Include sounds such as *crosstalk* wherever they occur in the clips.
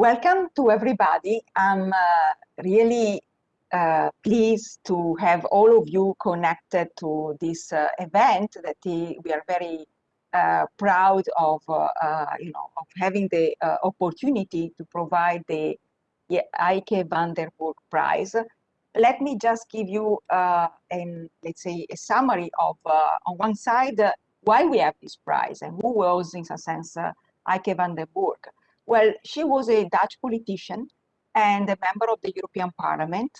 Welcome to everybody. I'm uh, really uh, pleased to have all of you connected to this uh, event that we are very uh, proud of, uh, uh, you know, of having the opportunity to provide the Ieke van der Burg Prize. Let me just give you, an, let's say, a summary of, on one side, why we have this prize and who was, in a sense, Ieke van der Burg. Well, she was a Dutch politician and a member of the European Parliament.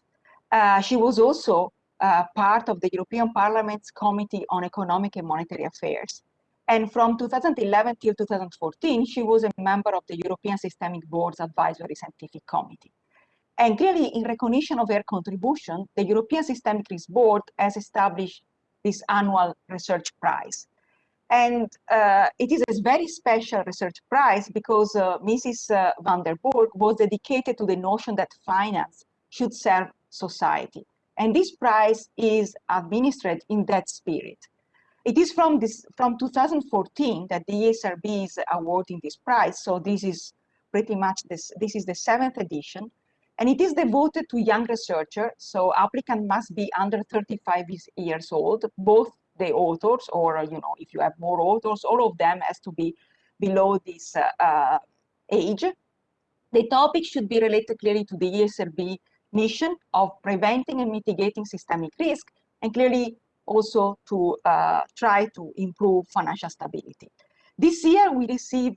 Uh, she was also uh, part of the European Parliament's Committee on Economic and Monetary Affairs. And from 2011 till 2014, she was a member of the European Systemic Board's Advisory Scientific Committee. And clearly, in recognition of her contribution, the European Systemic Risk Board has established this annual research prize. And uh, it is a very special research prize because uh, Mrs. Uh, van der Burg was dedicated to the notion that finance should serve society. And this prize is administered in that spirit. It is from this from 2014 that the ESRB is awarding this prize. So this is pretty much this, this is the seventh edition. And it is devoted to young researchers. So applicant must be under 35 years old, both the authors or, you know, if you have more authors, all of them has to be below this uh, uh, age. The topic should be related clearly to the ESRB mission of preventing and mitigating systemic risk and clearly also to uh, try to improve financial stability. This year we received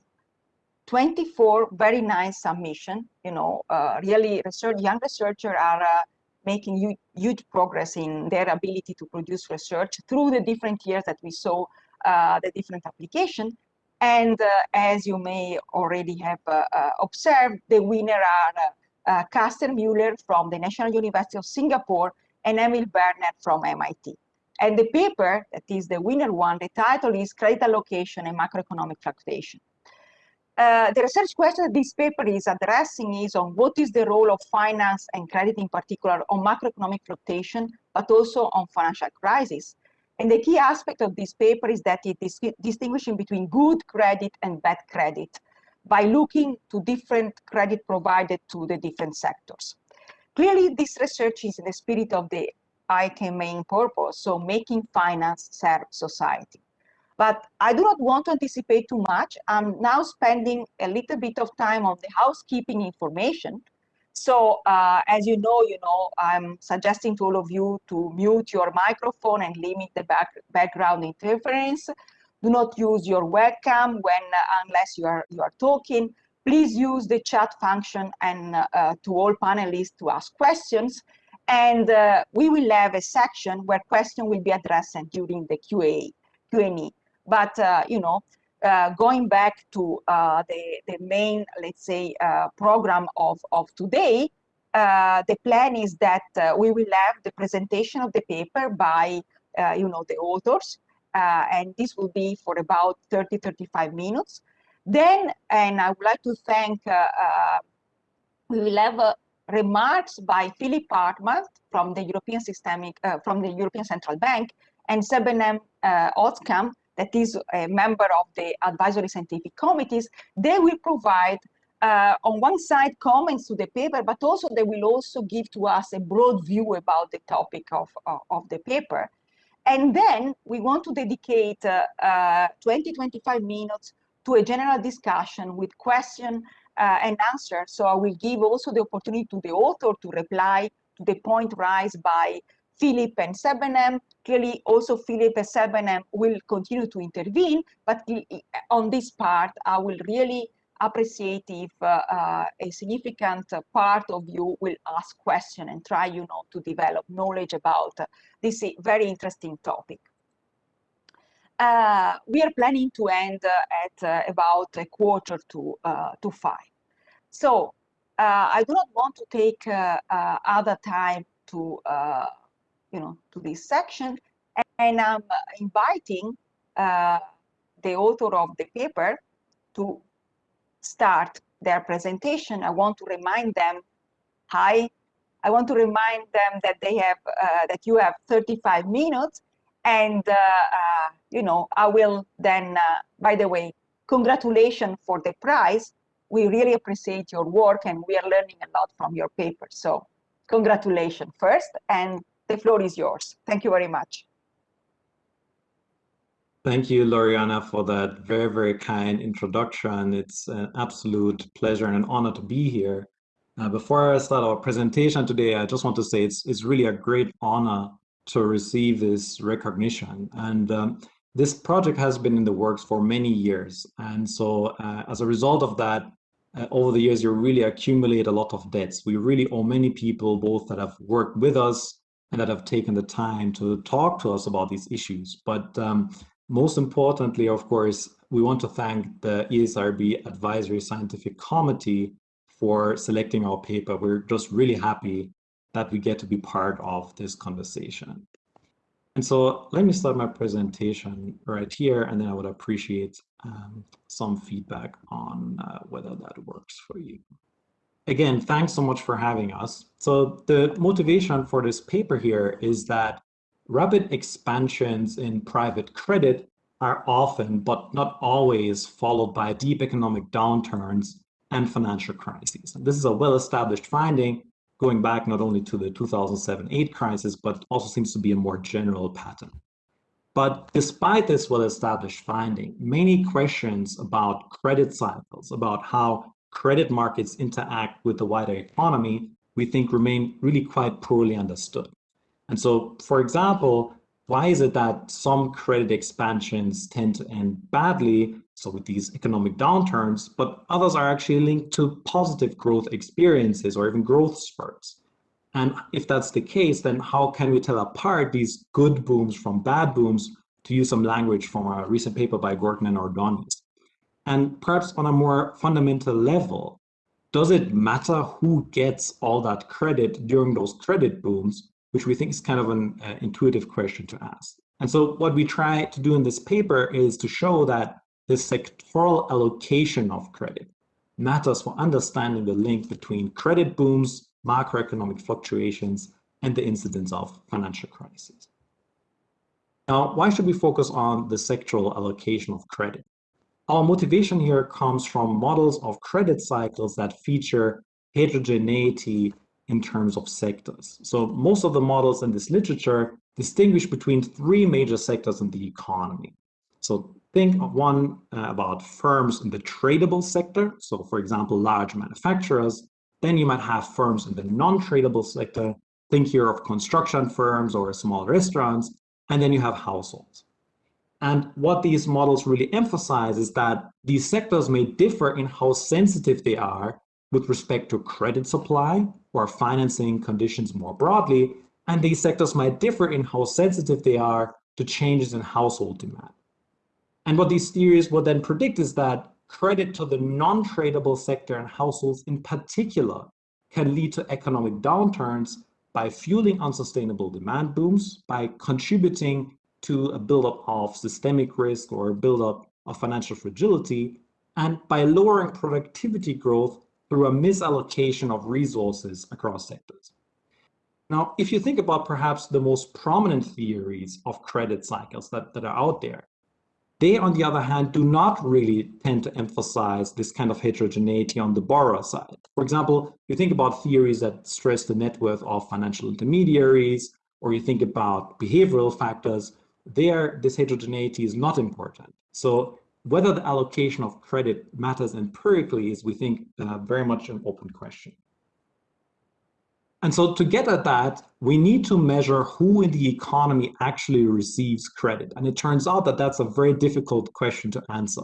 24 very nice submission, you know, uh, really research, young researchers are uh, making huge, huge progress in their ability to produce research through the different years that we saw uh, the different application. And uh, as you may already have uh, uh observed, the winner are uh, uh, Karsten Müller from the National University of Singapore and Emil Verner from MIT. And the paper that is the winner one, the title is Credit Allocation and Macroeconomic Fluctuation. Uh, the research question that this paper is addressing is on what is the role of finance and credit in particular on macroeconomic fluctuation, but also on financial crisis. And the key aspect of this paper is that it is distinguishing between good credit and bad credit by looking to different credit provided to the different sectors. Clearly, this research is in the spirit of the Ieke main purpose, so making finance serve society. But I do not want to anticipate too much. I'm now spending a little bit of time on the housekeeping information. So uh, as you know, you know, I'm suggesting to all of you to mute your microphone and limit the back, background interference. Do not use your webcam when uh, unless you are you are talking. Please use the chat function and uh, to all panelists to ask questions. And uh, we will have a section where question will be addressed during the QA, Q&A. But, uh, you know, uh, going back to uh, the, the main, let's say, program of, of today, the plan is that we will have the presentation of the paper by, you know, the authors, and this will be for about 30, 35 minutes. Then, and I would like to thank, we will have remarks by Philipp Hartmann from the European Systemic, uh, from the European Central Bank, and Sebnem uh, that is a member of the advisory scientific committees, they will provide uh, on one side comments to the paper, but also they will also give to us a broad view about the topic of, of, of the paper. And then we want to dedicate uh, uh, 20, 25 minutes to a general discussion with question uh, and answer. So I will give also the opportunity to the author to reply to the point raised by Philip and Sebnem. Clearly, also Philip and Sebnem will continue to intervene, but on this part, I will really appreciate if uh, uh, a significant part of you will ask questions and try, you know, to develop knowledge about uh, this very interesting topic. Uh, we are planning to end uh, at uh, about a quarter to, to five. So I do not want to take other time to you know, to this section. And I'm inviting uh, the author of the paper to start their presentation. I want to remind them, hi, I want to remind them that they have, uh, that you have 35 minutes and, uh, uh you know, I will then, uh, by the way, congratulations for the prize. we really appreciate your work and we are learning a lot from your paper. So congratulations first, and the floor is yours. Thank you very much. Thank you, Loriana, for that very, very kind introduction. It's an absolute pleasure and an honor to be here. Uh, before I start our presentation today, I just want to say it's, it's really a great honor to receive this recognition. And um, this project has been in the works for many years. And so uh, as a result of that, uh, over the years, you really accumulate a lot of debts. We really owe many people, both that have worked with us and that have taken the time to talk to us about these issues. But um, most importantly, of course, we want to thank the ESRB Advisory Scientific Committee for selecting our paper. We're just really happy that we get to be part of this conversation. And so let me start my presentation right here, and then I would appreciate um, some feedback on uh, whether that works for you. Again, thanks so much for having us. So the motivation for this paper here is that rapid expansions in private credit are often, but not always, followed by deep economic downturns and financial crises. And this is a well-established finding going back not only to the 2007-8 crisis, but also seems to be a more general pattern. But despite this well-established finding, many questions about credit cycles, about how credit markets interact with the wider economy, we think remain really quite poorly understood. And so, for example, why is it that some credit expansions tend to end badly, so with these economic downturns, but others are actually linked to positive growth experiences or even growth spurts? And if that's the case, then how can we tell apart these good booms from bad booms, to use some language from a recent paper by Gorton and Ordonez? And perhaps on a more fundamental level, does it matter who gets all that credit during those credit booms, which we think is kind of an uh, intuitive question to ask. And so what we try to do in this paper is to show that the sectoral allocation of credit matters for understanding the link between credit booms, macroeconomic fluctuations, and the incidence of financial crises. Now, why should we focus on the sectoral allocation of credit? Our motivation here comes from models of credit cycles that feature heterogeneity in terms of sectors. So most of the models in this literature distinguish between three major sectors in the economy. So think of one uh, about firms in the tradable sector. So for example, large manufacturers. Then you might have firms in the non-tradable sector. Think here of construction firms or small restaurants. And then you have households. And what these models really emphasize is that these sectors may differ in how sensitive they are with respect to credit supply or financing conditions more broadly, and these sectors might differ in how sensitive they are to changes in household demand. And what these theories will then predict is that credit to the non-tradable sector and households in particular can lead to economic downturns by fueling unsustainable demand booms, by contributing to uh, a buildup of systemic risk or a buildup of financial fragility, and by lowering productivity growth through a misallocation of resources across sectors. Now, if you think about perhaps the most prominent theories of credit cycles that, that are out there, they, on the other hand, do not really tend to emphasize this kind of heterogeneity on the borrower side. For example, you think about theories that stress the net worth of financial intermediaries, or you think about behavioral factors, there, this heterogeneity is not important. So whether the allocation of credit matters empirically is, we think, uh, very much an open question. And so to get at that, we need to measure who in the economy actually receives credit. And it turns out that that's a very difficult question to answer.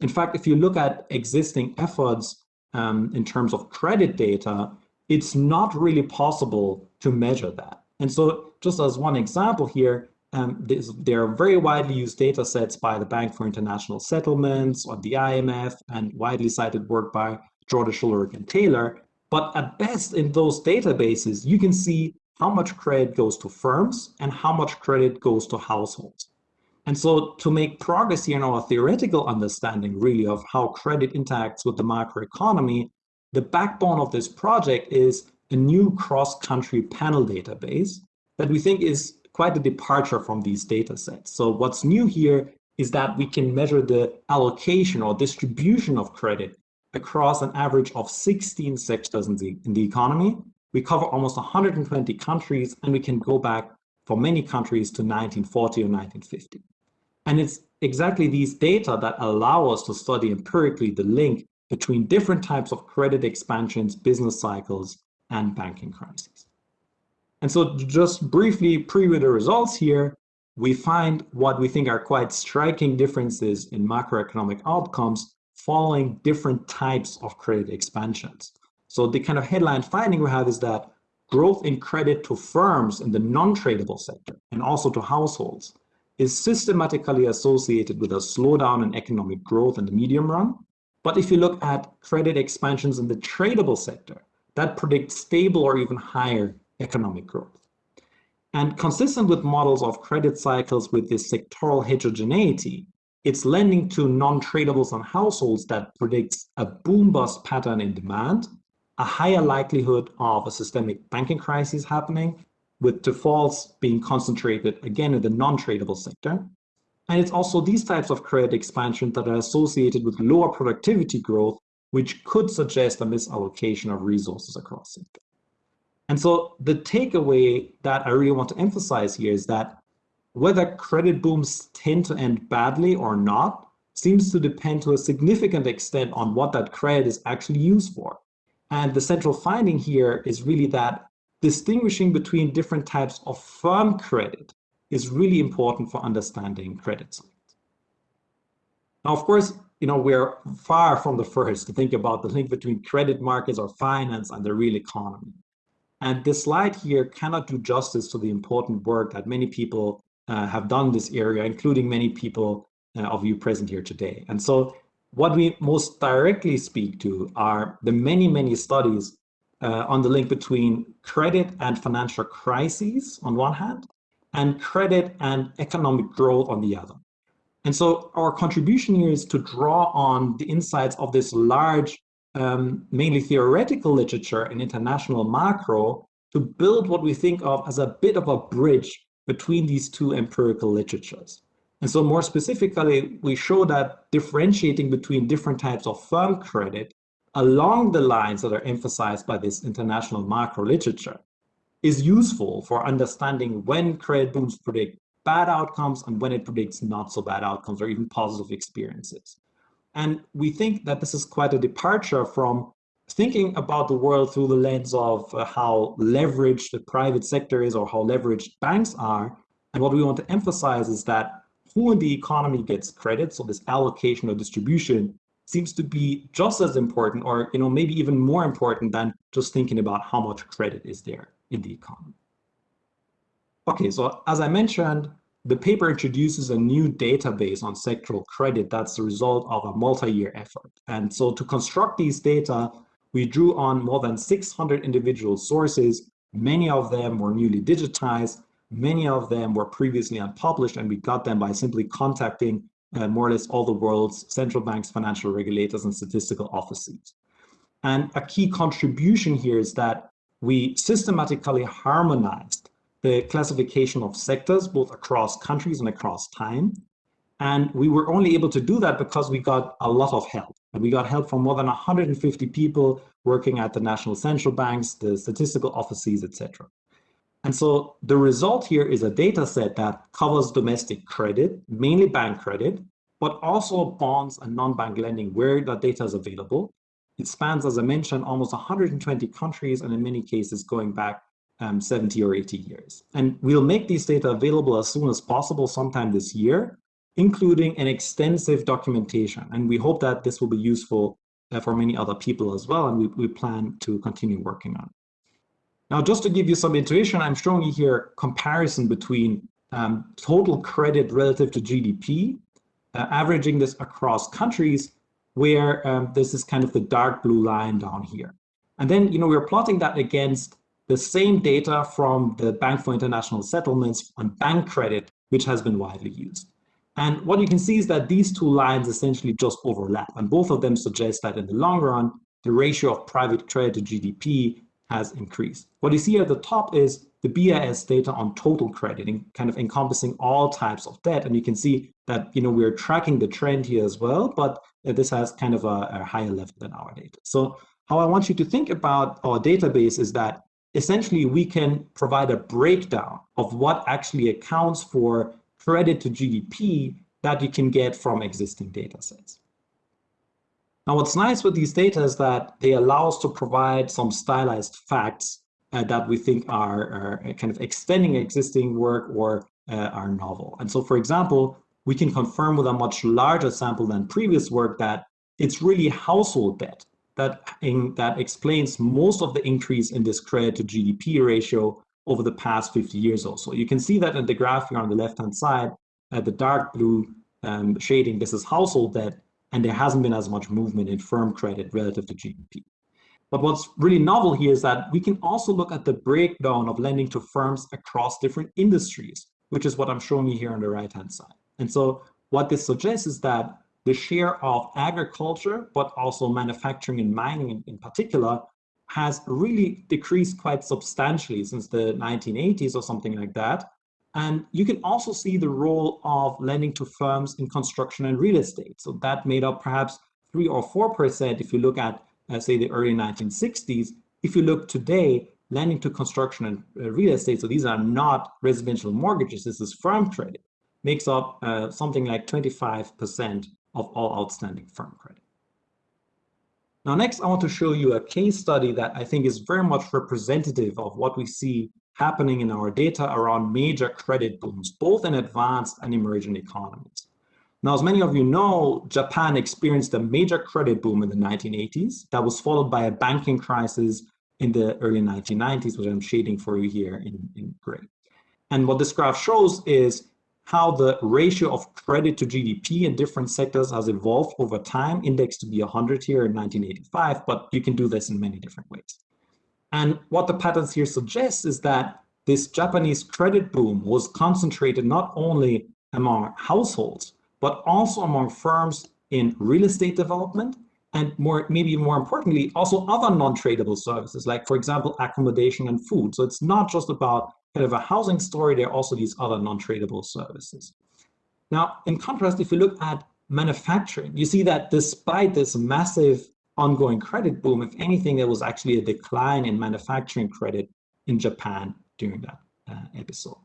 In fact, if you look at existing efforts um, in terms of credit data, it's not really possible to measure that. And so just as one example here, um, there are very widely used data sets by the Bank for International Settlements or the IMF and widely cited work by Jordan Schularick and Taylor. But at best in those databases, you can see how much credit goes to firms and how much credit goes to households. And so to make progress here in our theoretical understanding really of how credit interacts with the macroeconomy, the backbone of this project is a new cross-country panel database that we think is quite a departure from these data sets. So what's new here is that we can measure the allocation or distribution of credit across an average of 16 sectors in the, in the economy. We cover almost 120 countries, and we can go back for many countries to 1940 or 1950. And it's exactly these data that allow us to study empirically the link between different types of credit expansions, business cycles, and banking crises. And so just briefly preview the results here, we find what we think are quite striking differences in macroeconomic outcomes following different types of credit expansions. So the kind of headline finding we have is that growth in credit to firms in the non-tradable sector and also to households is systematically associated with a slowdown in economic growth in the medium run. But if you look at credit expansions in the tradable sector, that predicts stable or even higher economic growth. And consistent with models of credit cycles with this sectoral heterogeneity, it's lending to non-tradables and households that predicts a boom-bust pattern in demand, a higher likelihood of a systemic banking crisis happening, with defaults being concentrated again in the non-tradable sector. And it's also these types of credit expansion that are associated with lower productivity growth, which could suggest a misallocation of resources across sectors. And so the takeaway that I really want to emphasize here is that whether credit booms tend to end badly or not seems to depend to a significant extent on what that credit is actually used for. And the central finding here is really that distinguishing between different types of firm credit is really important for understanding credit cycles. Now, of course, you know, we're far from the first to think about the link between credit markets or finance and the real economy. And this slide here cannot do justice to the important work that many people uh, have done in this area, including many people uh, of you present here today. And so what we most directly speak to are the many, many studies uh, on the link between credit and financial crises on one hand, and credit and economic growth on the other. And so our contribution here is to draw on the insights of this large, um, mainly theoretical literature and international macro to build what we think of as a bit of a bridge between these two empirical literatures. And so more specifically, we show that differentiating between different types of firm credit along the lines that are emphasized by this international macro literature is useful for understanding when credit booms predict bad outcomes and when it predicts not so bad outcomes or even positive experiences. And we think that this is quite a departure from thinking about the world through the lens of uh, how leveraged the private sector is or how leveraged banks are. And what we want to emphasize is that who in the economy gets credit, so this allocation or distribution, seems to be just as important or you know maybe even more important than just thinking about how much credit is there in the economy. Okay, so as I mentioned, the paper introduces a new database on sectoral credit that's the result of a multi-year effort. And so to construct these data, we drew on more than 600 individual sources. Many of them were newly digitized. Many of them were previously unpublished, and we got them by simply contacting uh, more or less all the world's central banks, financial regulators, and statistical offices. And a key contribution here is that we systematically harmonized the classification of sectors, both across countries and across time. And we were only able to do that because we got a lot of help. And we got help from more than 150 people working at the national central banks, the statistical offices, etc. And so the result here is a data set that covers domestic credit, mainly bank credit, but also bonds and non-bank lending where that data is available. It spans, as I mentioned, almost 120 countries and in many cases going back um, 70 or 80 years. And we'll make these data available as soon as possible sometime this year including an extensive documentation. And we hope that this will be useful uh, for many other people as well, and we, we plan to continue working on it. Now, just to give you some intuition, I'm showing you here comparison between um, total credit relative to GDP, uh, averaging this across countries, where um, this is kind of the dark blue line down here. And then, you know, we're plotting that against the same data from the Bank for International Settlements on bank credit, which has been widely used. And what you can see is that these two lines essentially just overlap. And both of them suggest that in the long run, the ratio of private credit to GDP has increased. What you see at the top is the BIS data on total credit, kind of encompassing all types of debt. And you can see that you know we're tracking the trend here as well, but this has kind of a, a higher level than our data. So how I want you to think about our database is that essentially we can provide a breakdown of what actually accounts for credit to GDP that you can get from existing data sets. Now, what's nice with these data is that they allow us to provide some stylized facts uh, that we think are, are, kind of extending existing work or uh, are novel. And so, for example, we can confirm with a much larger sample than previous work that it's really household debt that, in, that explains most of the increase in this credit to GDP ratio over the past 50 years or so. You can see that in the graph here on the left-hand side, uh, the dark blue um, shading, this is household debt, and there hasn't been as much movement in firm credit relative to GDP. But what's really novel here is that we can also look at the breakdown of lending to firms across different industries, which is what I'm showing you here on the right-hand side. And so what this suggests is that the share of agriculture, but also manufacturing and mining in, in particular, has really decreased quite substantially since the 1980s or something like that. And you can also see the role of lending to firms in construction and real estate. So that made up perhaps three or 4% if you look at, uh, say, the early 1960s. If you look today, lending to construction and uh, real estate, so these are not residential mortgages, this is firm credit, makes up uh, something like 25% of all outstanding firm credit. Now, next, I want to show you a case study that I think is very much representative of what we see happening in our data around major credit booms, both in advanced and emerging economies. Now, as many of you know, Japan experienced a major credit boom in the 1980s that was followed by a banking crisis in the early 1990s, which I'm shading for you here in, in gray. And what this graph shows is how the ratio of credit to GDP in different sectors has evolved over time, indexed to be 100 here in 1985, but you can do this in many different ways. And what the patterns here suggest is that this Japanese credit boom was concentrated not only among households, but also among firms in real estate development and more, maybe more importantly, also other non-tradable services, like for example, accommodation and food. So it's not just about kind of a housing story, there are also these other non-tradable services. Now, in contrast, if you look at manufacturing, you see that despite this massive ongoing credit boom. If anything, there was actually a decline in manufacturing credit in Japan during that uh, episode.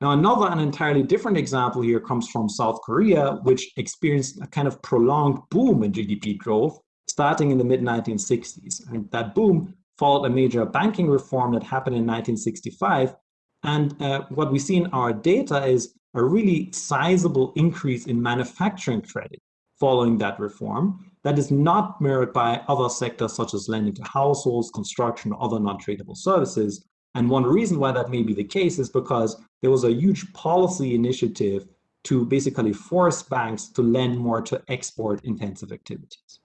Now, another and entirely different example here comes from South Korea, which experienced a kind of prolonged boom in GDP growth starting in the mid 1960s. And that boom followed a major banking reform that happened in 1965. And uh, what we see in our data is a really sizable increase in manufacturing credit following that reform that is not mirrored by other sectors such as lending to households, construction, or other non-tradable services. And one reason why that may be the case is because there was a huge policy initiative to basically force banks to lend more to export intensive activities.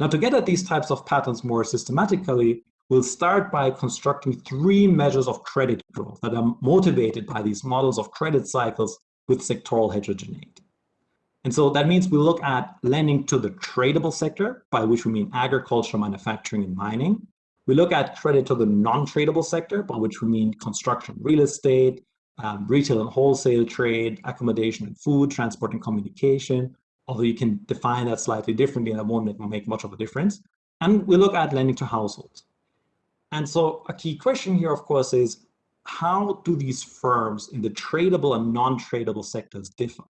Now, to get at these types of patterns more systematically, we'll start by constructing three measures of credit growth that are motivated by these models of credit cycles with sectoral heterogeneity. And so that means we look at lending to the tradable sector, by which we mean agriculture, manufacturing, and mining. We look at credit to the non-tradable sector, by which we mean construction, real estate, um, retail and wholesale trade, accommodation and food, transport and communication, although you can define that slightly differently and that won't make much of a difference. And we look at lending to households. And so a key question here, of course, is how do these firms in the tradable and non-tradable sectors differ?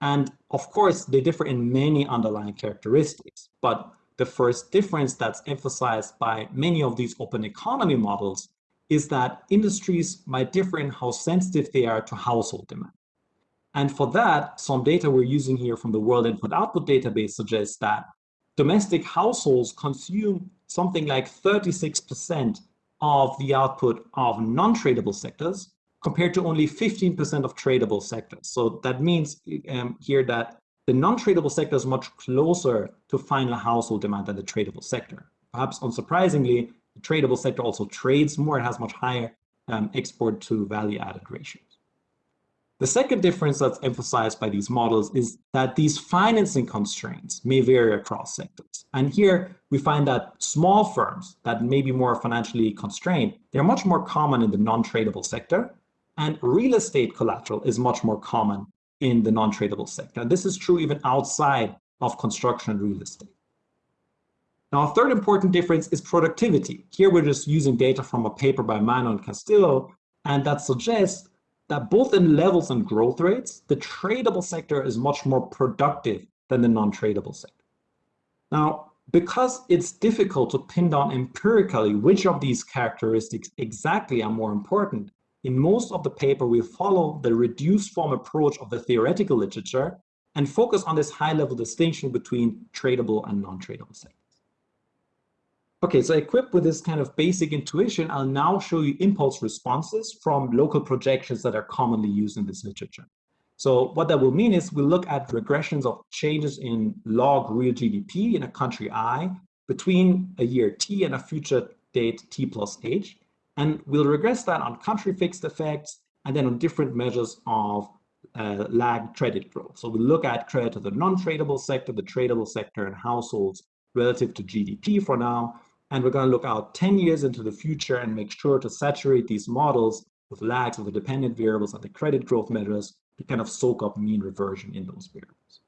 And of course, they differ in many underlying characteristics. But the first difference that's emphasized by many of these open economy models is that industries might differ in how sensitive they are to household demand. And for that, some data we're using here from the World Input Output Database suggests that domestic households consume something like 36% of the output of non-tradable sectors, compared to only 15% of tradable sectors. So that means um, here that the non-tradable sector is much closer to final household demand than the tradable sector. Perhaps unsurprisingly, the tradable sector also trades more, it has much higher um, export to value added ratios. The second difference that's emphasized by these models is that these financing constraints may vary across sectors. And here we find that small firms that may be more financially constrained, they're much more common in the non-tradable sector, and real estate collateral is much more common in the non-tradable sector. And this is true even outside of construction and real estate. Now, a third important difference is productivity. Here we're just using data from a paper by Mano and Castillo, and that suggests that both in levels and growth rates, the tradable sector is much more productive than the non-tradable sector. Now, because it's difficult to pin down empirically which of these characteristics exactly are more important, in most of the paper we follow the reduced form approach of the theoretical literature and focus on this high-level distinction between tradable and non-tradable sectors. Okay, so equipped with this kind of basic intuition, I'll now show you impulse responses from local projections that are commonly used in this literature. So what that will mean is we'll look at regressions of changes in log real GDP in a country I between a year T and a future date T plus H. And we'll regress that on country fixed effects and then on different measures of uh, lag credit growth. So we'll look at credit to the non-tradable sector, the tradable sector, and households relative to GDP for now. And we're going to look out 10 years into the future and make sure to saturate these models with lags of the dependent variables and the credit growth measures to kind of soak up mean reversion in those variables.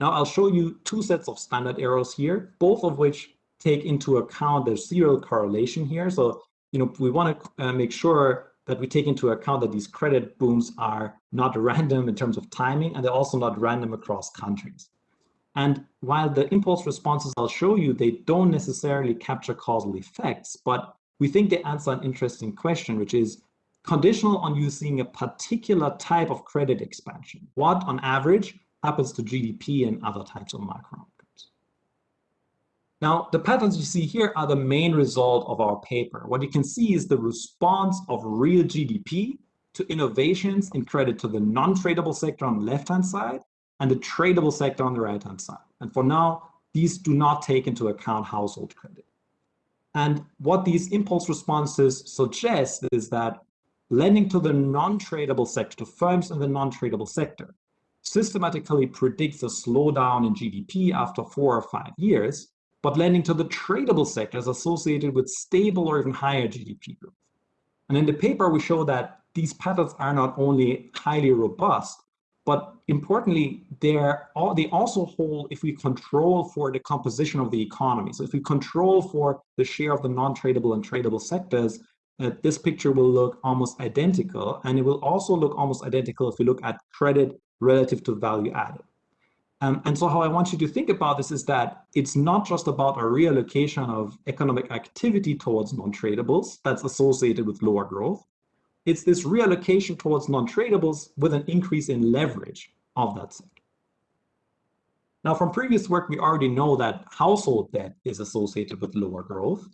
Now I'll show you two sets of standard errors here, both of which take into account the serial correlation here. So, you know, we want to uh, make sure that we take into account that these credit booms are not *laughs* random in terms of timing, and they're also not random across countries. And while the impulse responses I'll show you, they don't necessarily capture causal effects, but we think they answer an interesting question, which is conditional on you seeing a particular type of credit expansion. What, on average, happens to GDP and other types of macro outcomes? Now, the patterns you see here are the main result of our paper. What you can see is the response of real GDP to innovations in credit to the non-tradable sector on the left-hand side and the tradable sector on the right-hand side. And for now, these do not take into account household credit. And what these impulse responses suggest is that lending to the non-tradable sector, to firms in the non-tradable sector, systematically predicts a slowdown in GDP after four or five years, but lending to the tradable sector is associated with stable or even higher GDP growth. And in the paper, we show that these patterns are not only highly robust, but importantly, all, they also hold if we control for the composition of the economy. So if we control for the share of the non-tradable and tradable sectors, uh, this picture will look almost identical. And it will also look almost identical if we look at credit relative to value added. Um, and so how I want you to think about this is that it's not just about a reallocation of economic activity towards non-tradables that's associated with lower growth, it's this reallocation towards non-tradables with an increase in leverage of that sector. Now, from previous work, we already know that household debt is associated with lower growth.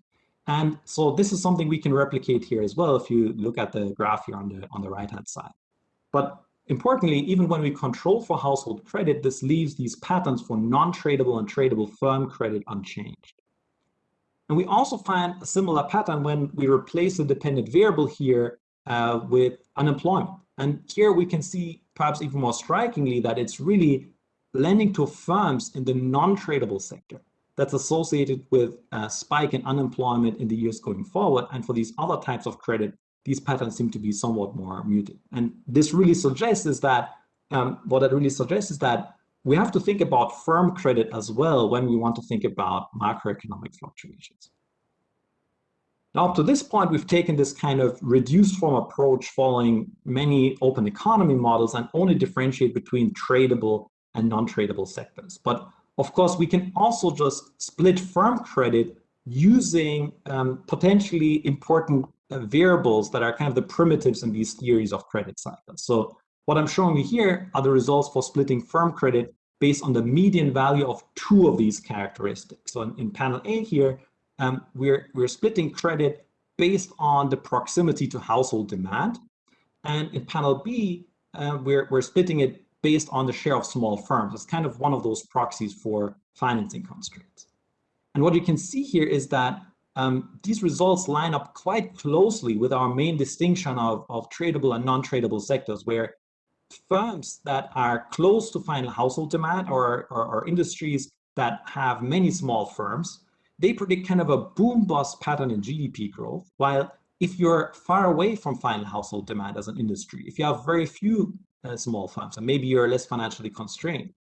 And so this is something we can replicate here as well if you look at the graph here on the, on the right-hand side. But importantly, even when we control for household credit, this leaves these patterns for non-tradable and tradable firm credit unchanged. And we also find a similar pattern when we replace the dependent variable here uh, with unemployment. And here we can see perhaps even more strikingly that it's really lending to firms in the non-tradable sector that's associated with a spike in unemployment in the years going forward. And for these other types of credit, these patterns seem to be somewhat more muted. And this really suggests is that, um, what it really suggests is that we have to think about firm credit as well when we want to think about macroeconomic fluctuations. Now, up to this point, we've taken this kind of reduced form approach following many open economy models and only differentiate between tradable and non-tradable sectors. But of course, we can also just split firm credit using um, potentially important uh, variables that are kind of the primitives in these theories of credit cycles. So what I'm showing you here are the results for splitting firm credit based on the median value of two of these characteristics. So in, in panel A here, um, we're, we're splitting credit based on the proximity to household demand. And in panel B, uh, we're, we're splitting it based on the share of small firms. It's kind of one of those proxies for financing constraints. And what you can see here is that um, these results line up quite closely with our main distinction of, of tradable and non-tradable sectors, where firms that are close to final household demand or, or, or industries that have many small firms they predict kind of a boom bust pattern in GDP growth, while if you're far away from final household demand as an industry, if you have very few uh, small firms, and maybe you're less financially constrained,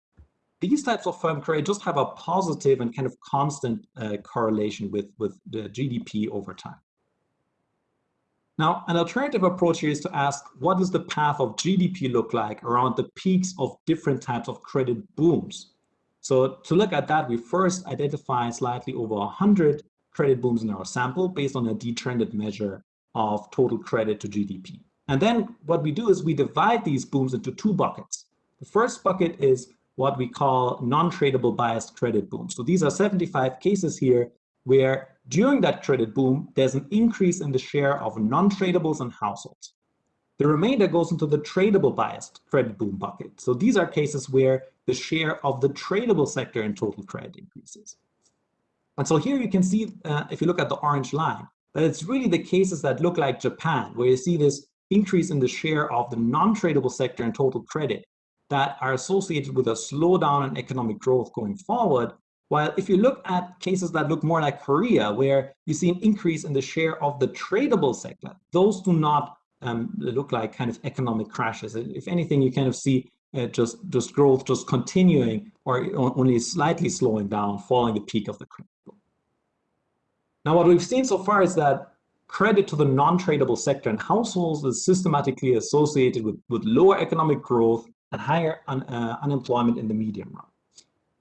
these types of firm credit just have a positive and kind of constant uh, correlation with, with the GDP over time. Now, an alternative approach here is to ask, what does the path of GDP look like around the peaks of different types of credit booms? So to look at that, we first identify slightly over 100 credit booms in our sample based on a detrended measure of total credit to GDP. And then what we do is we divide these booms into two buckets. The first bucket is what we call non-tradable biased credit booms. So these are 75 cases here where during that credit boom, there's an increase in the share of non-tradables and households. The remainder goes into the tradable biased credit boom bucket. So these are cases where the share of the tradable sector in total credit increases. And so here you can see, uh, if you look at the orange line, that it's really the cases that look like Japan, where you see this increase in the share of the non-tradable sector in total credit that are associated with a slowdown in economic growth going forward. While if you look at cases that look more like Korea, where you see an increase in the share of the tradable sector, those do not um, look like kind of economic crashes. If anything, you kind of see uh, just, just growth just continuing or only slightly slowing down following the peak of the credit Now, what we've seen so far is that credit to the non-tradable sector and households is systematically associated with, with lower economic growth and higher un, uh, unemployment in the medium run.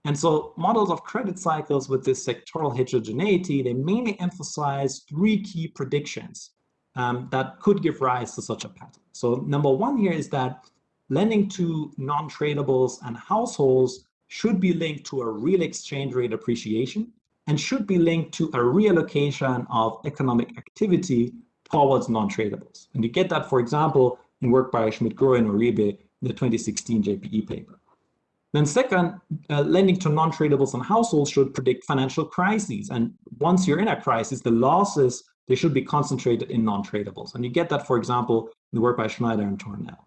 And so models of credit cycles with this sectoral heterogeneity, they mainly emphasize three key predictions um, that could give rise to such a pattern. So number one here is that lending to non-tradables and households should be linked to a real exchange rate appreciation and should be linked to a reallocation of economic activity towards non-tradables. And you get that, for example, in work by Schmitt-Grohé and Uribe in the 2016 JPE paper. Then second, uh, lending to non-tradables and households should predict financial crises. And once you're in a crisis, the losses, they should be concentrated in non-tradables. And you get that, for example, in the work by Schneider and Tornell.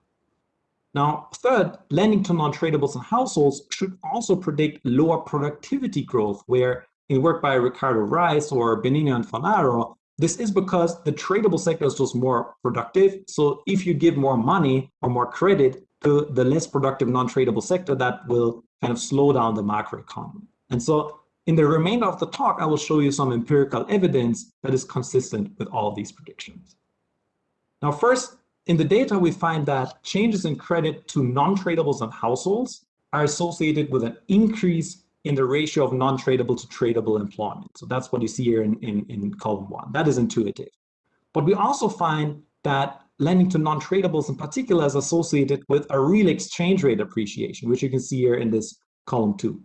Now, third, lending to non-tradables and households should also predict lower productivity growth, where in work by Ricardo Reis or Benigno and Fornaro, this is because the tradable sector is just more productive. So if you give more money or more credit, to the less productive non-tradable sector that will kind of slow down the macroeconomy. And so in the remainder of the talk, I will show you some empirical evidence that is consistent with all these predictions. Now, first, in the data, we find that changes in credit to non-tradables and households are associated with an increase in the ratio of non-tradable to tradable employment. So that's what you see here in, in, in column one. That is intuitive. But we also find that lending to non-tradables in particular is associated with a real exchange rate appreciation, which you can see here in this column two.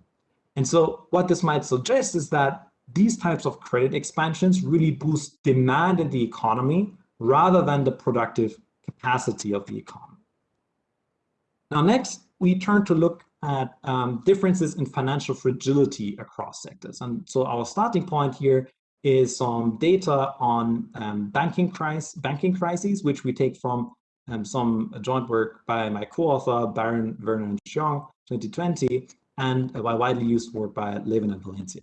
And so what this might suggest is that these types of credit expansions really boost demand in the economy rather than the productive capacity of the economy. Now, next, we turn to look at um, differences in financial fragility across sectors. And so our starting point here is some data on um, banking, crisis, banking crises, which we take from um, some joint work by my co-author, Baron, Verner, Xiong, 2020, and by widely used work by Laeven and Valencia.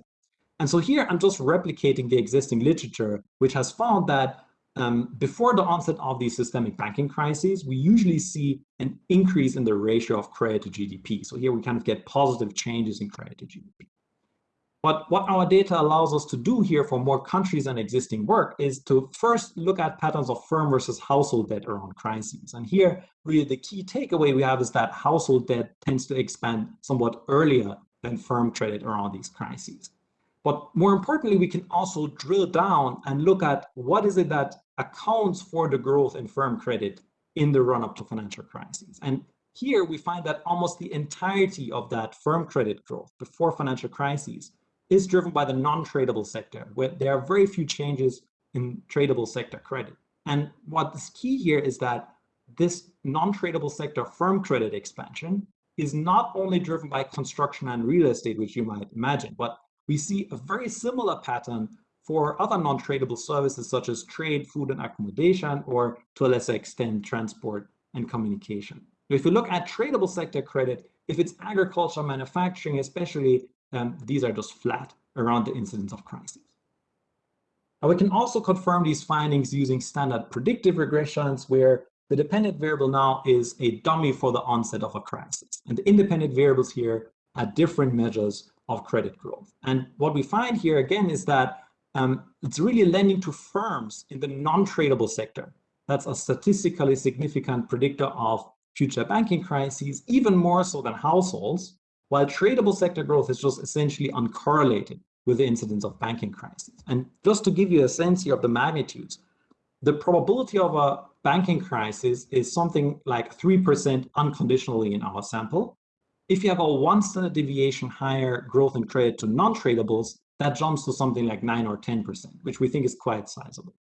And so here I'm just replicating the existing literature, which has found that um, before the onset of these systemic banking crises, we usually see an increase in the ratio of credit to GDP. So here we kind of get positive changes in credit to GDP. But what our data allows us to do here for more countries and existing work is to first look at patterns of firm versus household debt around crises. And here, really the key takeaway we have is that household debt tends to expand somewhat earlier than firm credit around these crises. But more importantly, we can also drill down and look at what is it that accounts for the growth in firm credit in the run up to financial crises. And here we find that almost the entirety of that firm credit growth before financial crises is driven by the non-tradable sector, where there are very few changes in tradable sector credit. And what is key here is that this non-tradable sector firm credit expansion is not only driven by construction and real estate, which you might imagine, but we see a very similar pattern for other non-tradable services such as trade, food and accommodation, or to a lesser extent, transport and communication. If you look at tradable sector credit, if it's agriculture, manufacturing, especially um, these are just flat around the incidence of crises. Now we can also confirm these findings using standard predictive regressions where the dependent variable now is a dummy for the onset of a crisis. And the independent variables here are different measures of credit growth. And what we find here again is that um, it's really lending to firms in the non-tradable sector. That's a statistically significant predictor of future banking crises, even more so than households, while tradable sector growth is just essentially uncorrelated with the incidence of banking crises. And just to give you a sense here of the magnitudes, the probability of a banking crisis is something like 3% unconditionally in our sample. If you have a one standard deviation higher growth in credit to non-tradables, that jumps to something like 9 or 10%, which we think is quite sizable.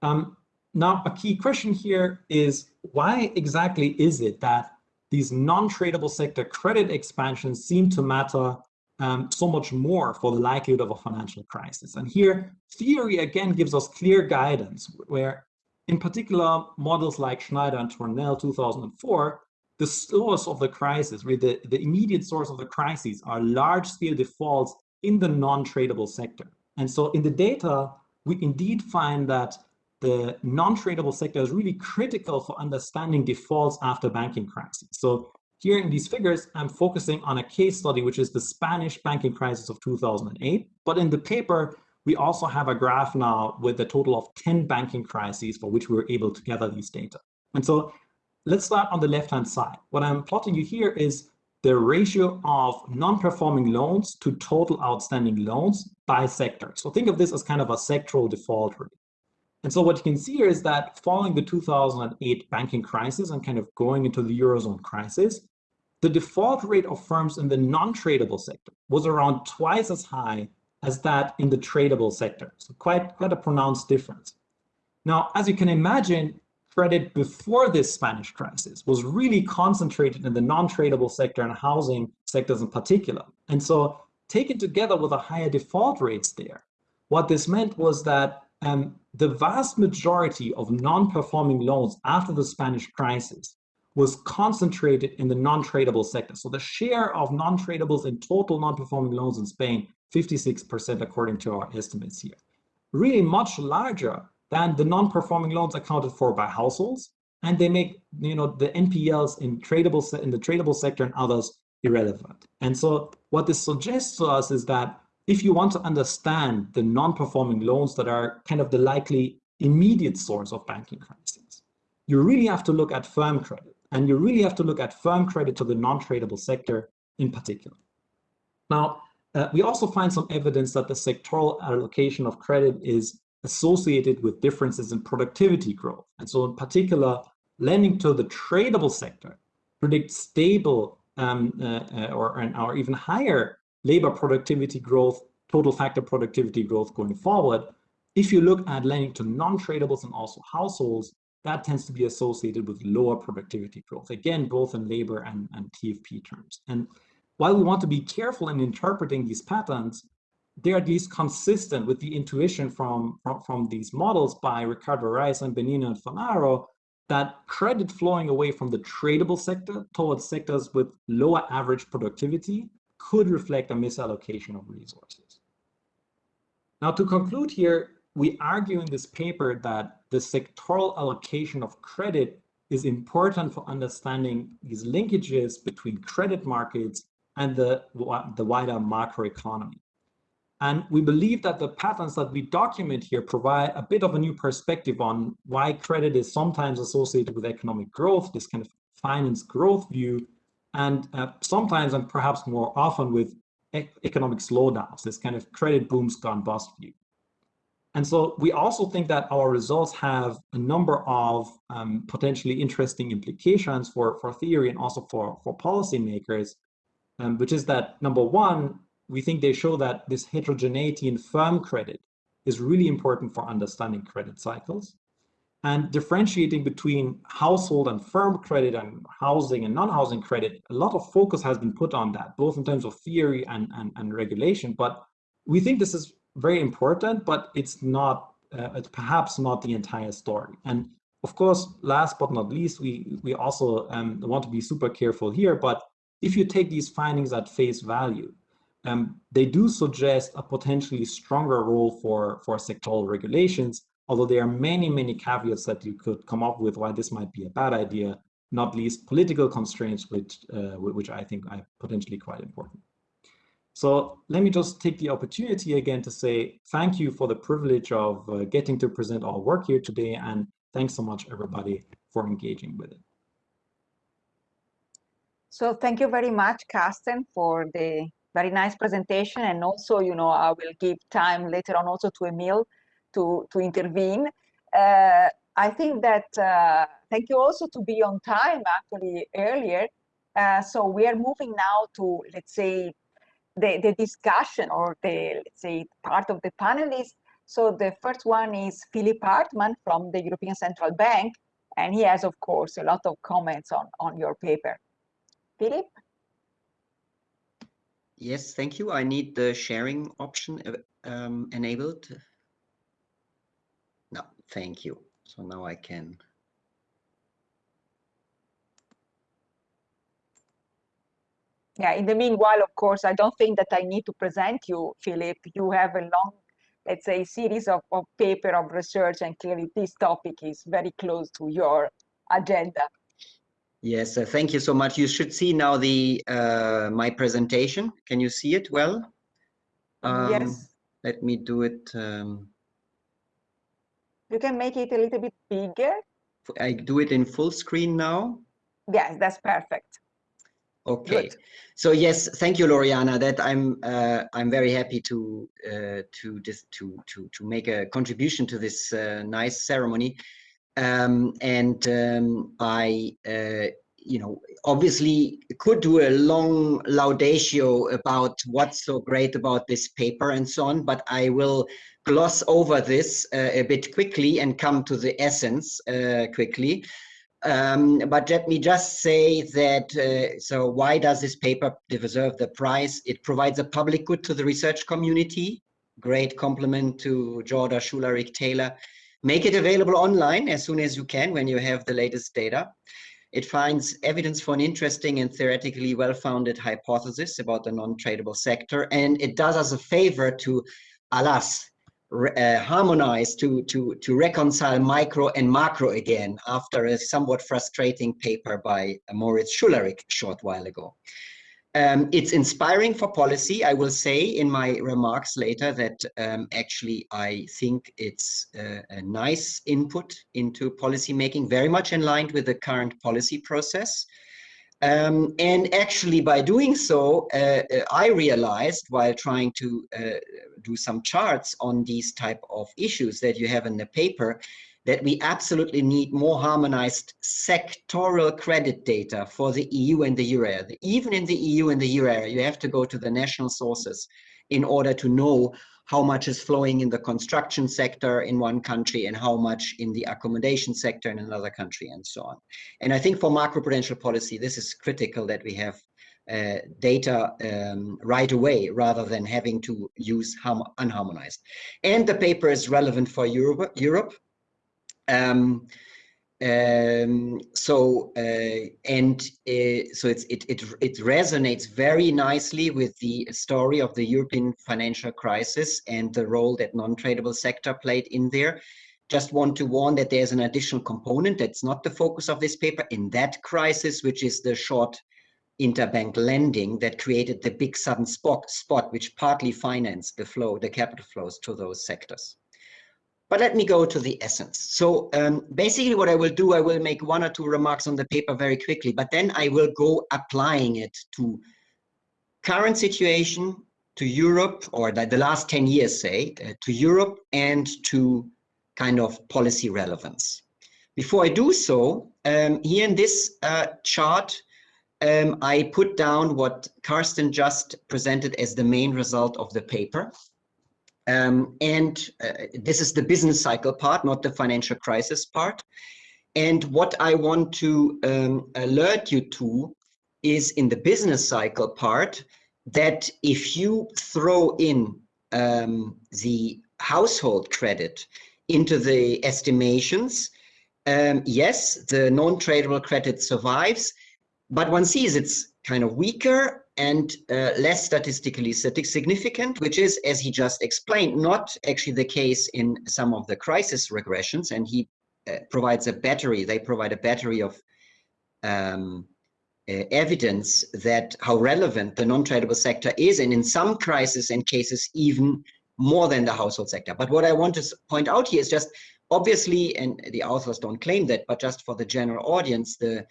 Um, now, a key question here is why exactly is it that these non-tradable sector credit expansions seem to matter um, so much more for the likelihood of a financial crisis? And here, theory again gives us clear guidance, where in particular, models like Schneider and Tornell 2004 the source of the crisis, really the, the immediate source of the crises are large-scale defaults in the non-tradable sector. And so in the data, we indeed find that the non-tradable sector is really critical for understanding defaults after banking crises. So here in these figures, I'm focusing on a case study, which is the Spanish banking crisis of 2008. But in the paper, we also have a graph now with a total of 10 banking crises for which we were able to gather these data. And so let's start on the left-hand side. What I'm plotting you here is the ratio of non-performing loans to total outstanding loans by sector. So think of this as kind of a sectoral default rate. And so what you can see here is that following the 2008 banking crisis and kind of going into the Eurozone crisis, the default rate of firms in the non-tradable sector was around twice as high as that in the tradable sector. So quite, quite a pronounced difference. Now, as you can imagine, credit before this Spanish crisis was really concentrated in the non-tradable sector and housing sectors in particular. And so taken together with the higher default rates there, what this meant was that um, the vast majority of non-performing loans after the Spanish crisis was concentrated in the non-tradable sector. So the share of non-tradables in total non-performing loans in Spain, 56% according to our estimates here. Really much larger than the non-performing loans accounted for by households, and they make you know the NPLs in tradable in the tradable sector and others irrelevant. And so what this suggests to us is that if you want to understand the non-performing loans that are kind of the likely immediate source of banking crises, you really have to look at firm credit, and you really have to look at firm credit to the non-tradable sector in particular. Now, uh, we also find some evidence that the sectoral allocation of credit is associated with differences in productivity growth. And so in particular, lending to the tradable sector predicts stable um, uh, uh, or, or even higher labor productivity growth, total factor productivity growth going forward. If you look at lending to non-tradables and also households, that tends to be associated with lower productivity growth, again, both in labor and, and TFP terms. And while we want to be careful in interpreting these patterns, they're at least consistent with the intuition from, from, from these models by Ricardo Reis and Benigno and Fornaro that credit flowing away from the tradable sector towards sectors with lower average productivity could reflect a misallocation of resources. Now to conclude here, we argue in this paper that the sectoral allocation of credit is important for understanding these linkages between credit markets and the, the wider macroeconomy. And we believe that the patterns that we document here provide a bit of a new perspective on why credit is sometimes associated with economic growth, this kind of finance growth view, and uh, sometimes and perhaps more often with e economic slowdowns, this kind of credit booms gone bust view. And so we also think that our results have a number of um, potentially interesting implications for, for theory and also for, for policymakers, um, which is that number one, we think they show that this heterogeneity in firm credit is really important for understanding credit cycles and differentiating between household and firm credit and housing and non-housing credit, a lot of focus has been put on that, both in terms of theory and, and, and regulation. But we think this is very important, but it's not, uh, it's perhaps not the entire story. And of course, last but not least, we, we also um, want to be super careful here, but if you take these findings at face value, um, they do suggest a potentially stronger role for, for sectoral regulations, although there are many, many caveats that you could come up with why this might be a bad idea. not least political constraints, which, uh, which I think are potentially quite important. So let me just take the opportunity again to say thank you for the privilege of uh, getting to present our work here today. And thanks so much, everybody, for engaging with it. So thank you very much, Karsten, for the very nice presentation. And also, you know, I will give time later on also to Emil to, to intervene. Uh, I think that, uh, thank you also to be on time actually earlier. Uh, so we are moving now to, let's say, the, the discussion or the, let's say, part of the panelists. So the first one is Philipp Hartmann from the European Central Bank, and he has, of course, a lot of comments on, on your paper. Philipp? Yes, thank you. I need the sharing option um, enabled. No, thank you. So now I can. Yeah, in the meanwhile, of course, I don't think that I need to present you, Philipp. You have a long, let's say, series of, of paper of research, and clearly this topic is very close to your agenda. Yes, uh, thank you so much. You should see now the uh, my presentation. Can you see it well? Um, yes. Let me do it. Um, you can make it a little bit bigger. I do it in full screen now. Yes, that's perfect. Okay. Good. So yes, thank you, Loriana. That I'm uh, I'm very happy to uh, to this to to to make a contribution to this uh, nice ceremony. Um, and um, I, uh, you know, obviously could do a long laudatio about what's so great about this paper and so on, but I will gloss over this uh, a bit quickly and come to the essence uh, quickly. Um, but let me just say that, uh, so why does this paper deserve the prize? It provides a public good to the research community. Great compliment to Jorda Schularik Taylor Make it available online as soon as you can when you have the latest data. It finds evidence for an interesting and theoretically well-founded hypothesis about the non-tradable sector, and it does us a favor to, alas, uh, harmonize, to, to, to reconcile micro and macro again after a somewhat frustrating paper by Moritz Schularik short while ago. Um, it's inspiring for policy. I will say in my remarks later that um, actually I think it's uh, a nice input into policy making, very much in line with the current policy process. Um, and actually by doing so, uh, uh I realized while trying to uh, do some charts on these type of issues that you have in the paper, that we absolutely need more harmonized sectoral credit data for the EU and the euro area. Even in the EU and the euro area, you have to go to the national sources in order to know how much is flowing in the construction sector in one country and how much in the accommodation sector in another country and so on. And I think for macroprudential policy, this is critical that we have uh, data um, right away rather than having to use unharmonized. And the paper is relevant for Europe, Europe um, um, so uh, and uh, so it's, it, it it resonates very nicely with the story of the European financial crisis and the role that non-tradable sector played in there. Just want to warn that there's an additional component that's not the focus of this paper in that crisis, which is the short interbank lending that created the big sudden spot, spot which partly financed the flow, the capital flows to those sectors. But let me go to the essence. So um, basically what I will do, I will make one or two remarks on the paper very quickly, but then I will go applying it to current situation, to Europe, or the, the last 10 years, say, uh, to Europe and to kind of policy relevance. Before I do so, um, here in this uh, chart, um, I put down what Karsten just presented as the main result of the paper. Um, and uh, this is the business cycle part, not the financial crisis part. And what I want to um, alert you to is in the business cycle part that if you throw in um, the household credit into the estimations, um, yes, the non-tradable credit survives, but one sees it's kind of weaker and uh, less statistically significant, which is, as he just explained, not actually the case in some of the crisis regressions. And he uh, provides a battery, they provide a battery of um, uh, evidence that how relevant the non-tradable sector is, and in some crises and cases even more than the household sector. But what I want to point out here is just obviously, and the authors don't claim that, but just for the general audience, the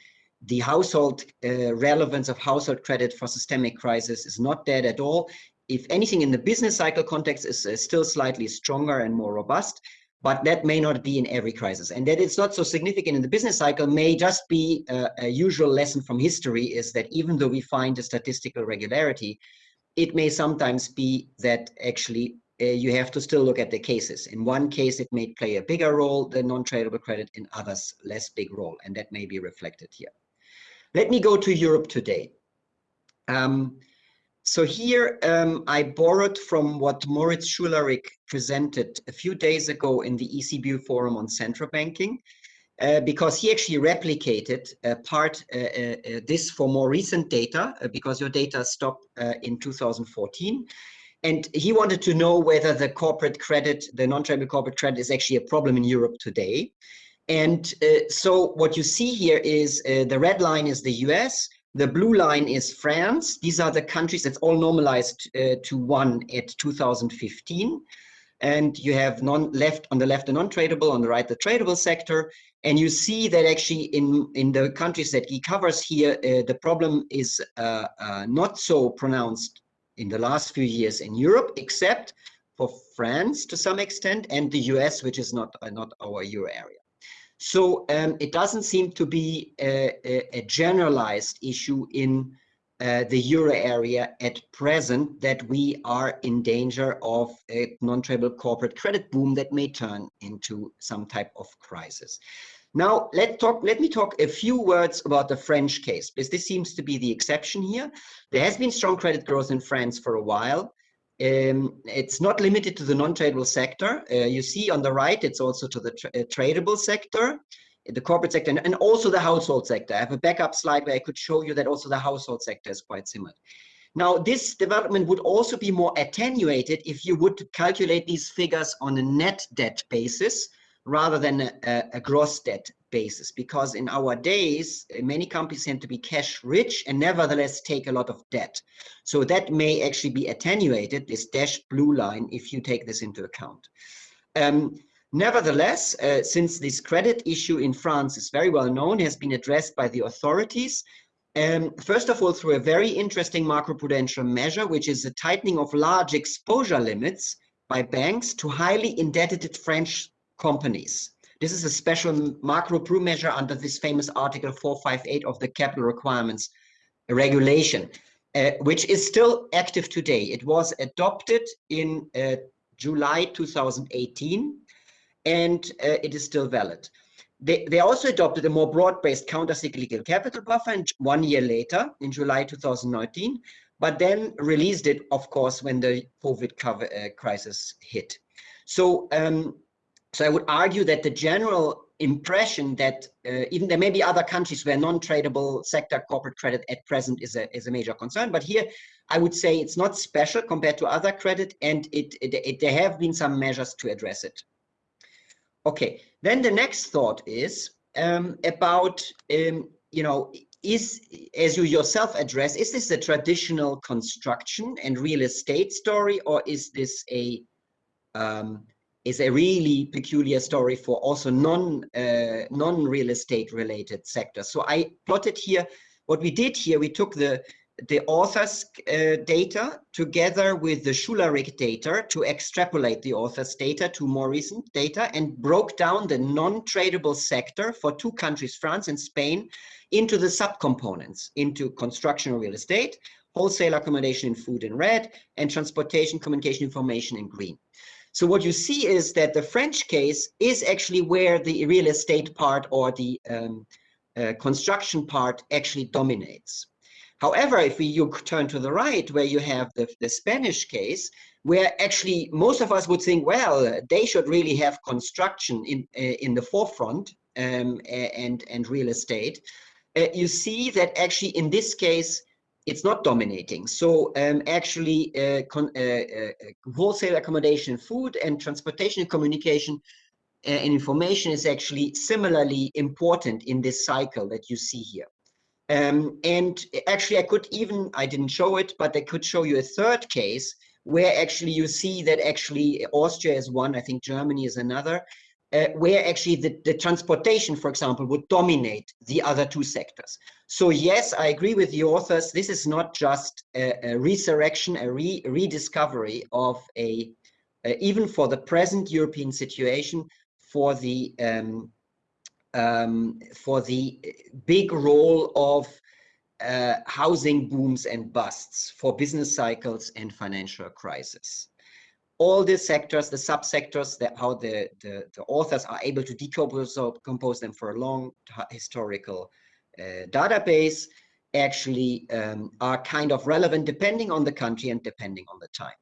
the household uh, relevance of household credit for systemic crisis is not dead at all. If anything, in the business cycle context, is uh, still slightly stronger and more robust but that may not be in every crisis. And that it's not so significant in the business cycle may just be a, a, usual lesson from history is that even though we find a statistical regularity, it may sometimes be that actually uh, you have to still look at the cases. In one case, it may play a bigger role than non-tradable credit, in others, less big role, and that may be reflected here. Let me go to Europe today. Um, so here um, I borrowed from what Moritz Schularik presented a few days ago in the ECB forum on central banking, uh, because he actually replicated part uh, uh, uh this for more recent data, uh, because your data stopped in 2014. And he wanted to know whether the corporate credit, the non-tradable corporate credit is actually a problem in Europe today. And so what you see here is the red line is the US, the blue line is France. These are the countries that's all normalized uh, to one at 2015. And you have non left on the left the non-tradable, on the right the tradable sector. And you see that actually in, in the countries that he covers here, uh, the problem is uh, uh not so pronounced in the last few years in Europe, except for France to some extent and the US, which is not, uh, not our euro area. So um, it doesn't seem to be a, a, a generalized issue in uh, the euro area at present that we are in danger of a non-tradable corporate credit boom that may turn into some type of crisis. Now, let talk. Let me talk a few words about the French case, because this seems to be the exception here. There has been strong credit growth in France for a while. Um, it's not limited to the non-tradable sector. Uh, you see on the right, it's also to the tra uh, tradable sector, the corporate sector, and, and, also the household sector. I have a backup slide where I could show you that also the household sector is quite similar. Now, this development would also be more attenuated if you would calculate these figures on a net debt basis rather than a, a gross debt basis. Because in our days many companies tend to be cash rich and nevertheless take a lot of debt. So that may actually be attenuated this dashed blue line if you take this into account. Um, nevertheless uh, since this credit issue in france is very well known has been addressed by the authorities um, first of all through a very interesting macroprudential measure which is a tightening of large exposure limits by banks to highly indebted french companies this is a special macro pru measure under this famous Article 458 of the Capital Requirements Regulation, uh, which is still active today. It was adopted in uh, July 2018, and uh, it is still valid. They, they also adopted a more broad-based counter-cyclical capital buffer one year later, in July 2019, but then released it, of course, when the COVID cover, uh, crisis hit. So um, so I would argue that the general impression that uh, even there may be other countries where non-tradable sector corporate credit at present is a, is a major concern, but here I would say it's not special compared to other credit and it, it, it there have been some measures to address it. Okay, then the next thought is um, about, um, you know, is, as you yourself address, is this a traditional construction and real estate story or is this a um, is a really peculiar story for also non uh, non real estate related sectors. So I plotted here what we did here. We took the the author's uh, data together with the Schularik data to extrapolate the author's data to more recent data and broke down the non-tradable sector for two countries, France and Spain, into the subcomponents, into construction real estate, wholesale accommodation in food in red, and transportation, communication, information in green. So what you see is that the French case is actually where the real estate part or the um, uh, construction part actually dominates. However, if we, you turn to the right, where you have the, the Spanish case, where actually most of us would think, well, they should really have construction in, uh, in the forefront um, and, and real estate. Uh, you see that actually in this case, it's not dominating. So um, actually, uh, uh, uh, wholesale accommodation, food, and transportation and communication uh, and information is actually similarly important in this cycle that you see here. Um, and actually, I could even, I didn't show it, but I could show you a third case where actually you see that actually Austria is one, I think Germany is another, uh, where actually the, the transportation, for example, would dominate the other two sectors. So yes, I agree with the authors. This is not just a, a resurrection, a re rediscovery of a, even for the present European situation, for the um, um, for the big role of uh, housing booms and busts for business cycles and financial crisis. All these sectors, the subsectors, that how the, the, the, authors are able to decompose compose them for a long historical uh, database actually um, are kind of relevant depending on the country and depending on the time.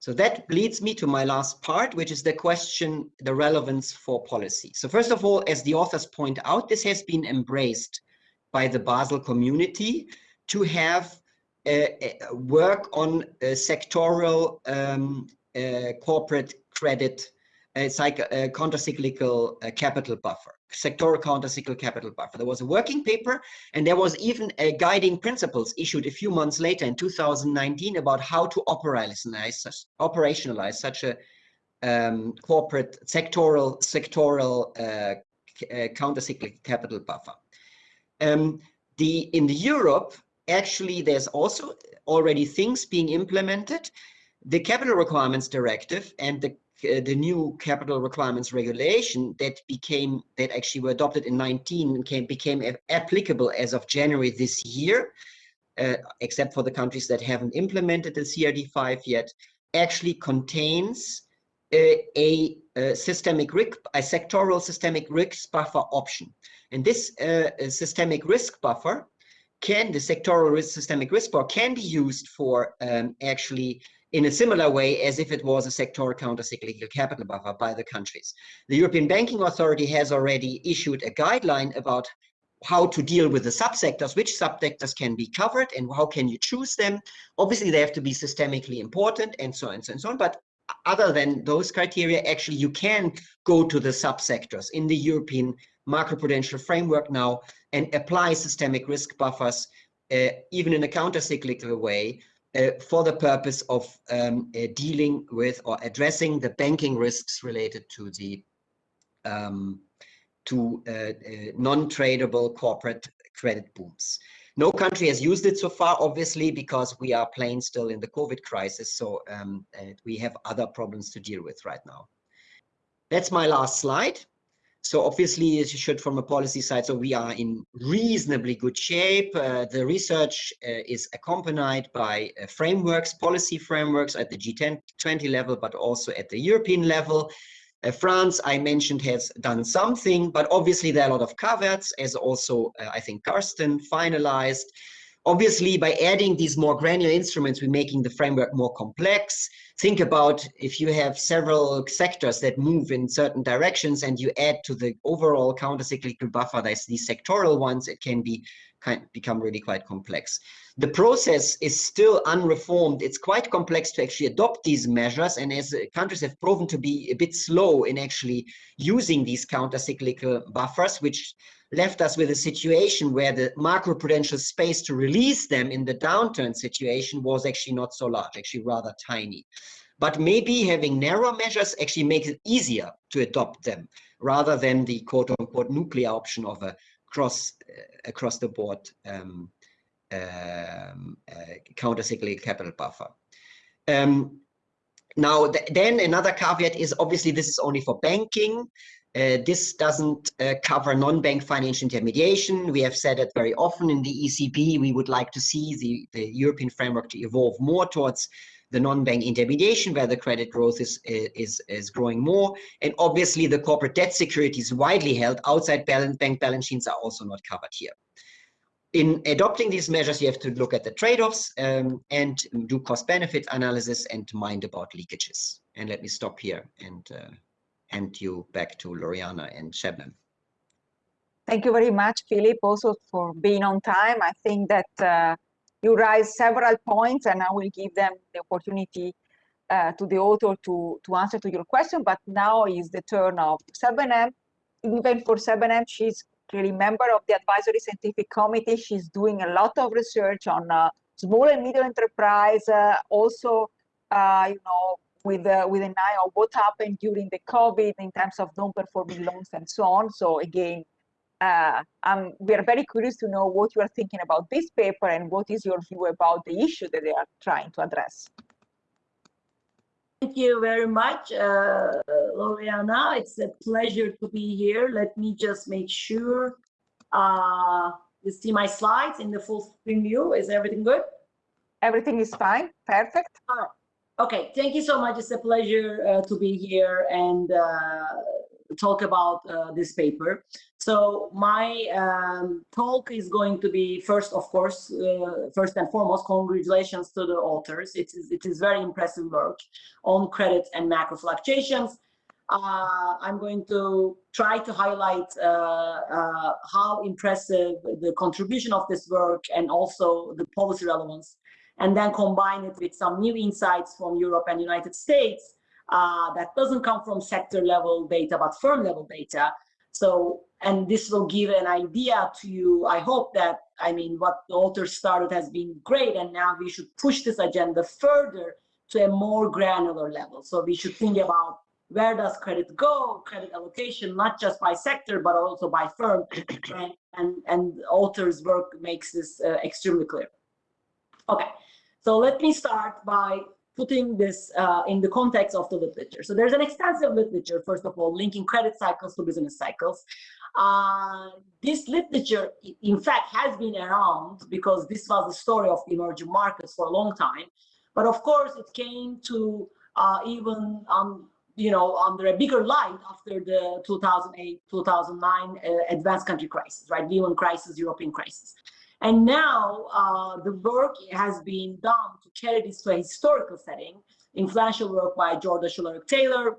So that leads me to my last part, which is the question, the relevance for policy. So first of all, as the authors point out, this has been embraced by the Basel community to have uh, uh, work on sectoral um, uh, corporate credit, uh, uh, counter-cyclical uh, capital buffer, sectoral counter-cyclical capital buffer. There was a working paper, and there was even a guiding principles issued a few months later in 2019 about how to operationalize such, operationalize such a um, corporate sectoral sectoral uh, uh, counter-cyclical capital buffer. Um, the in Europe, actually, there's also already things being implemented. The capital requirements directive and the uh, the new capital requirements regulation that became that actually were adopted in 19 and came, became applicable as of January this year, uh, except for the countries that haven't implemented the CRD5 yet, actually contains a, a, a systemic risk, a sectoral systemic risk buffer option. And this uh, systemic risk buffer can, the sectoral risk, systemic risk buffer can be used for um, actually in a similar way as if it was a sectoral countercyclical capital buffer by the countries. The European Banking Authority has already issued a guideline about how to deal with the subsectors, which subsectors can be covered and how can you choose them. Obviously, they have to be systemically important and so on and so on, and so on. But other than those criteria, actually, you can go to the subsectors in the European macroprudential framework now and apply systemic risk buffers, uh, even in a counter-cyclical way, for the purpose of um, uh, dealing with or addressing the banking risks related to the um, to uh, uh, non-tradable corporate credit booms. No country has used it so far, obviously, because we are playing still in the COVID crisis. So um, we have other problems to deal with right now. That's my last slide. So obviously, as you should from a policy side, so we are in reasonably good shape. Uh, the research uh, is accompanied by uh, frameworks, policy frameworks at the G10, 20 level, but also at the European level. Uh, France, I mentioned, has done something, but obviously there are a lot of caveats, as also, uh, I think, Karsten finalized. Obviously, by adding these more granular instruments, we're making the framework more complex. Think about if you have several sectors that move in certain directions and you add to the overall countercyclical buffer, there's these sectoral ones, it can be kind become really quite complex. The process is still unreformed. It's quite complex to actually adopt these measures. And as uh, countries have proven to be a bit slow in actually using these countercyclical buffers, which left us with a situation where the macroprudential space to release them in the downturn situation was actually not so large, actually rather tiny. But maybe having narrow measures actually makes it easier to adopt them rather than the quote unquote nuclear option of a cross uh, across the board um, um, uh, countercyclical capital buffer. Um, now, th then another caveat is obviously this is only for banking. Uh, this doesn't uh, cover non-bank financial intermediation. We have said it very often in the ECB. We would like to see the, the European framework to evolve more towards the non-bank intermediation where the credit growth is, is, is growing more. And obviously the corporate debt securities widely held outside balance, bank balance sheets are also not covered here. In adopting these measures, you have to look at the trade-offs um, and do cost-benefit analysis and mind about leakages. And let me stop here and uh, hand you back to Loriana and Sebnem. Thank you very much, Philipp, also for being on time. I think that uh, you raised several points and I will give them the opportunity uh, to the author to, to answer to your question, but now is the turn of Sebnem. Even for Sebnem, she's clearly member of the advisory scientific committee. She's doing a lot of research on uh, small and medium enterprise, uh, also, uh, you know, with, uh, with an eye on what happened during the COVID in terms of non-performing loans and so on. So again, uh, um, we are very curious to know what you are thinking about this paper and what is your view about the issue that they are trying to address. Thank you very much, uh, Loriana. It's a pleasure to be here. Let me just make sure uh, you see my slides in the full screen view. Is everything good? Everything is fine. Perfect. Okay, thank you so much. It's a pleasure uh, to be here and uh, talk about uh, this paper. So my um, talk is going to be first, of course, uh, first and foremost, congratulations to the authors. It is, it is very impressive work on credit and macro fluctuations. Uh, I'm going to try to highlight uh, how impressive the contribution of this work and also the policy relevance, and then combine it with some new insights from Europe and United States uh, that doesn't come from sector level data, but firm level data. So, and this will give an idea to you. I hope that, I mean, what the authors started has been great, and now we should push this agenda further to a more granular level. So we should think about where does credit go, credit allocation, not just by sector, but also by firm. *coughs* and, and, and authors' work makes this uh, extremely clear. Okay, so let me start by putting this uh, in the context of the literature. So there's an extensive literature, first of all, linking credit cycles to business cycles. Uh, this literature, in fact, has been around because this was the story of emerging markets for a long time. But of course, it came to uh, even um, you know, under a bigger light after the 2008, 2009 uh, advanced country crisis, right? Lehman crisis, European crisis. And now uh, the work has been done to carry this to a historical setting, influential work by Jorda Schularik Taylor,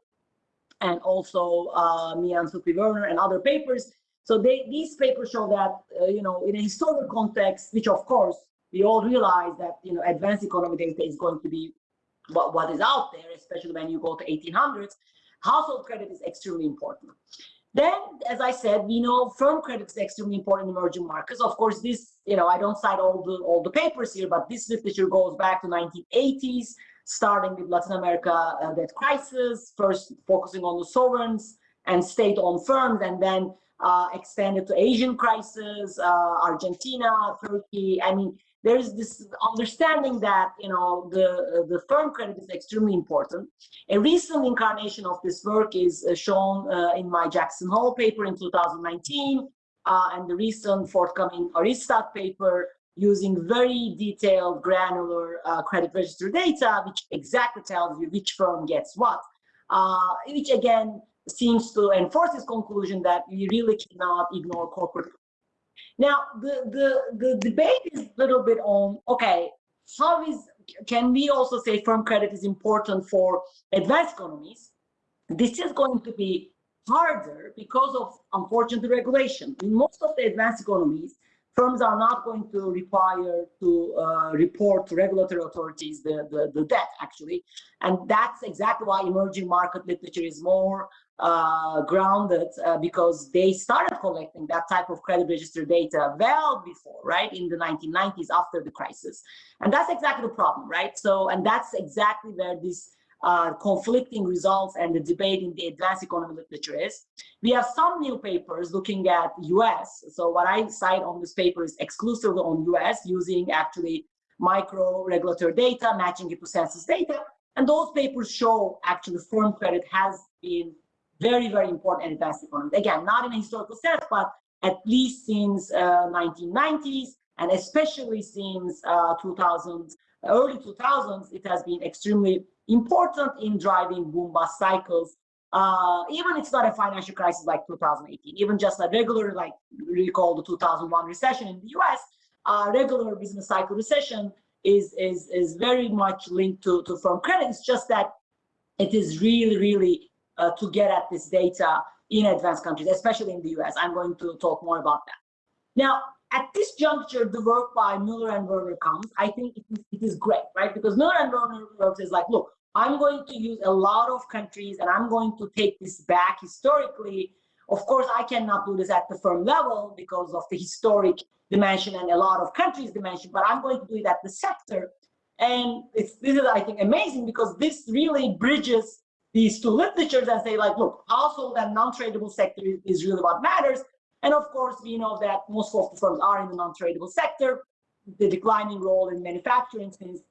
and also uh, Mian and Sufi Verner and other papers. So they, these papers show that, uh, you know, in a historical context, which of course we all realize that, you know, advanced economic data is going to be what, what is out there, especially when you go to 1800s, household credit is extremely important. Then, as I said, we know firm credit is extremely important in emerging markets. Of course, this, you know, I don't cite all the all the papers here, but this literature goes back to 1980s, starting with Latin America uh, debt crisis, first focusing on the sovereigns and state-owned firms, and then uh, expanded to Asian crisis, uh, Argentina, Turkey. I mean, there's this understanding that you know the the firm credit is extremely important. A recent incarnation of this work is uh, shown uh, in my Jackson Hole paper in 2019, uh, and the recent forthcoming Aristat paper using very detailed granular uh, credit register data, which exactly tells you which firm gets what, uh, which again seems to enforce this conclusion that we really cannot ignore corporate now, the, the, the debate is a little bit on, okay, how is, can we also say firm credit is important for advanced economies? This is going to be harder because of unfortunate regulation. In most of the advanced economies, firms are not going to require to uh, report to regulatory authorities the, the, the, debt actually. And that's exactly why emerging market literature is more uh, grounded uh, because they started collecting that type of credit register data well before, right, in the 1990s after the crisis. And that's exactly the problem, right? So, and that's exactly where this uh, conflicting results and the debate in the advanced economy literature is. We have some new papers looking at US. So what I cite on this paper is exclusively on US using actually micro regulatory data, matching it to census data. And those papers show actually firm credit has been very, very important in advanced economies. Again, not in a historical sense, but at least since uh, 1990s, and especially since uh, 2000, early 2000s, it has been extremely important in driving boom bust cycles. Uh, even it's not a financial crisis like 2018, even just a regular, like recall the 2001 recession in the US, uh, regular business cycle recession is, is, is very much linked to, to firm credit. It's just that it is really, really uh, to get at this data in advanced countries, especially in the US. I'm going to talk more about that. Now, at this juncture, the work by Müller and Verner comes. I think it is, it is great, right? Because Müller and Verner works is like, look, I'm going to use a lot of countries and I'm going to take this back historically Of course, I cannot do this at the firm level because of the historic dimension and a lot of countries dimension, but I'm going to do it at the sector. And it's, this is, I think, amazing because this really bridges these two literatures and say like, look, household and non-tradable sector is, is really what matters. And of course, we know that most of the firms are in the non-tradable sector, the declining role in manufacturing since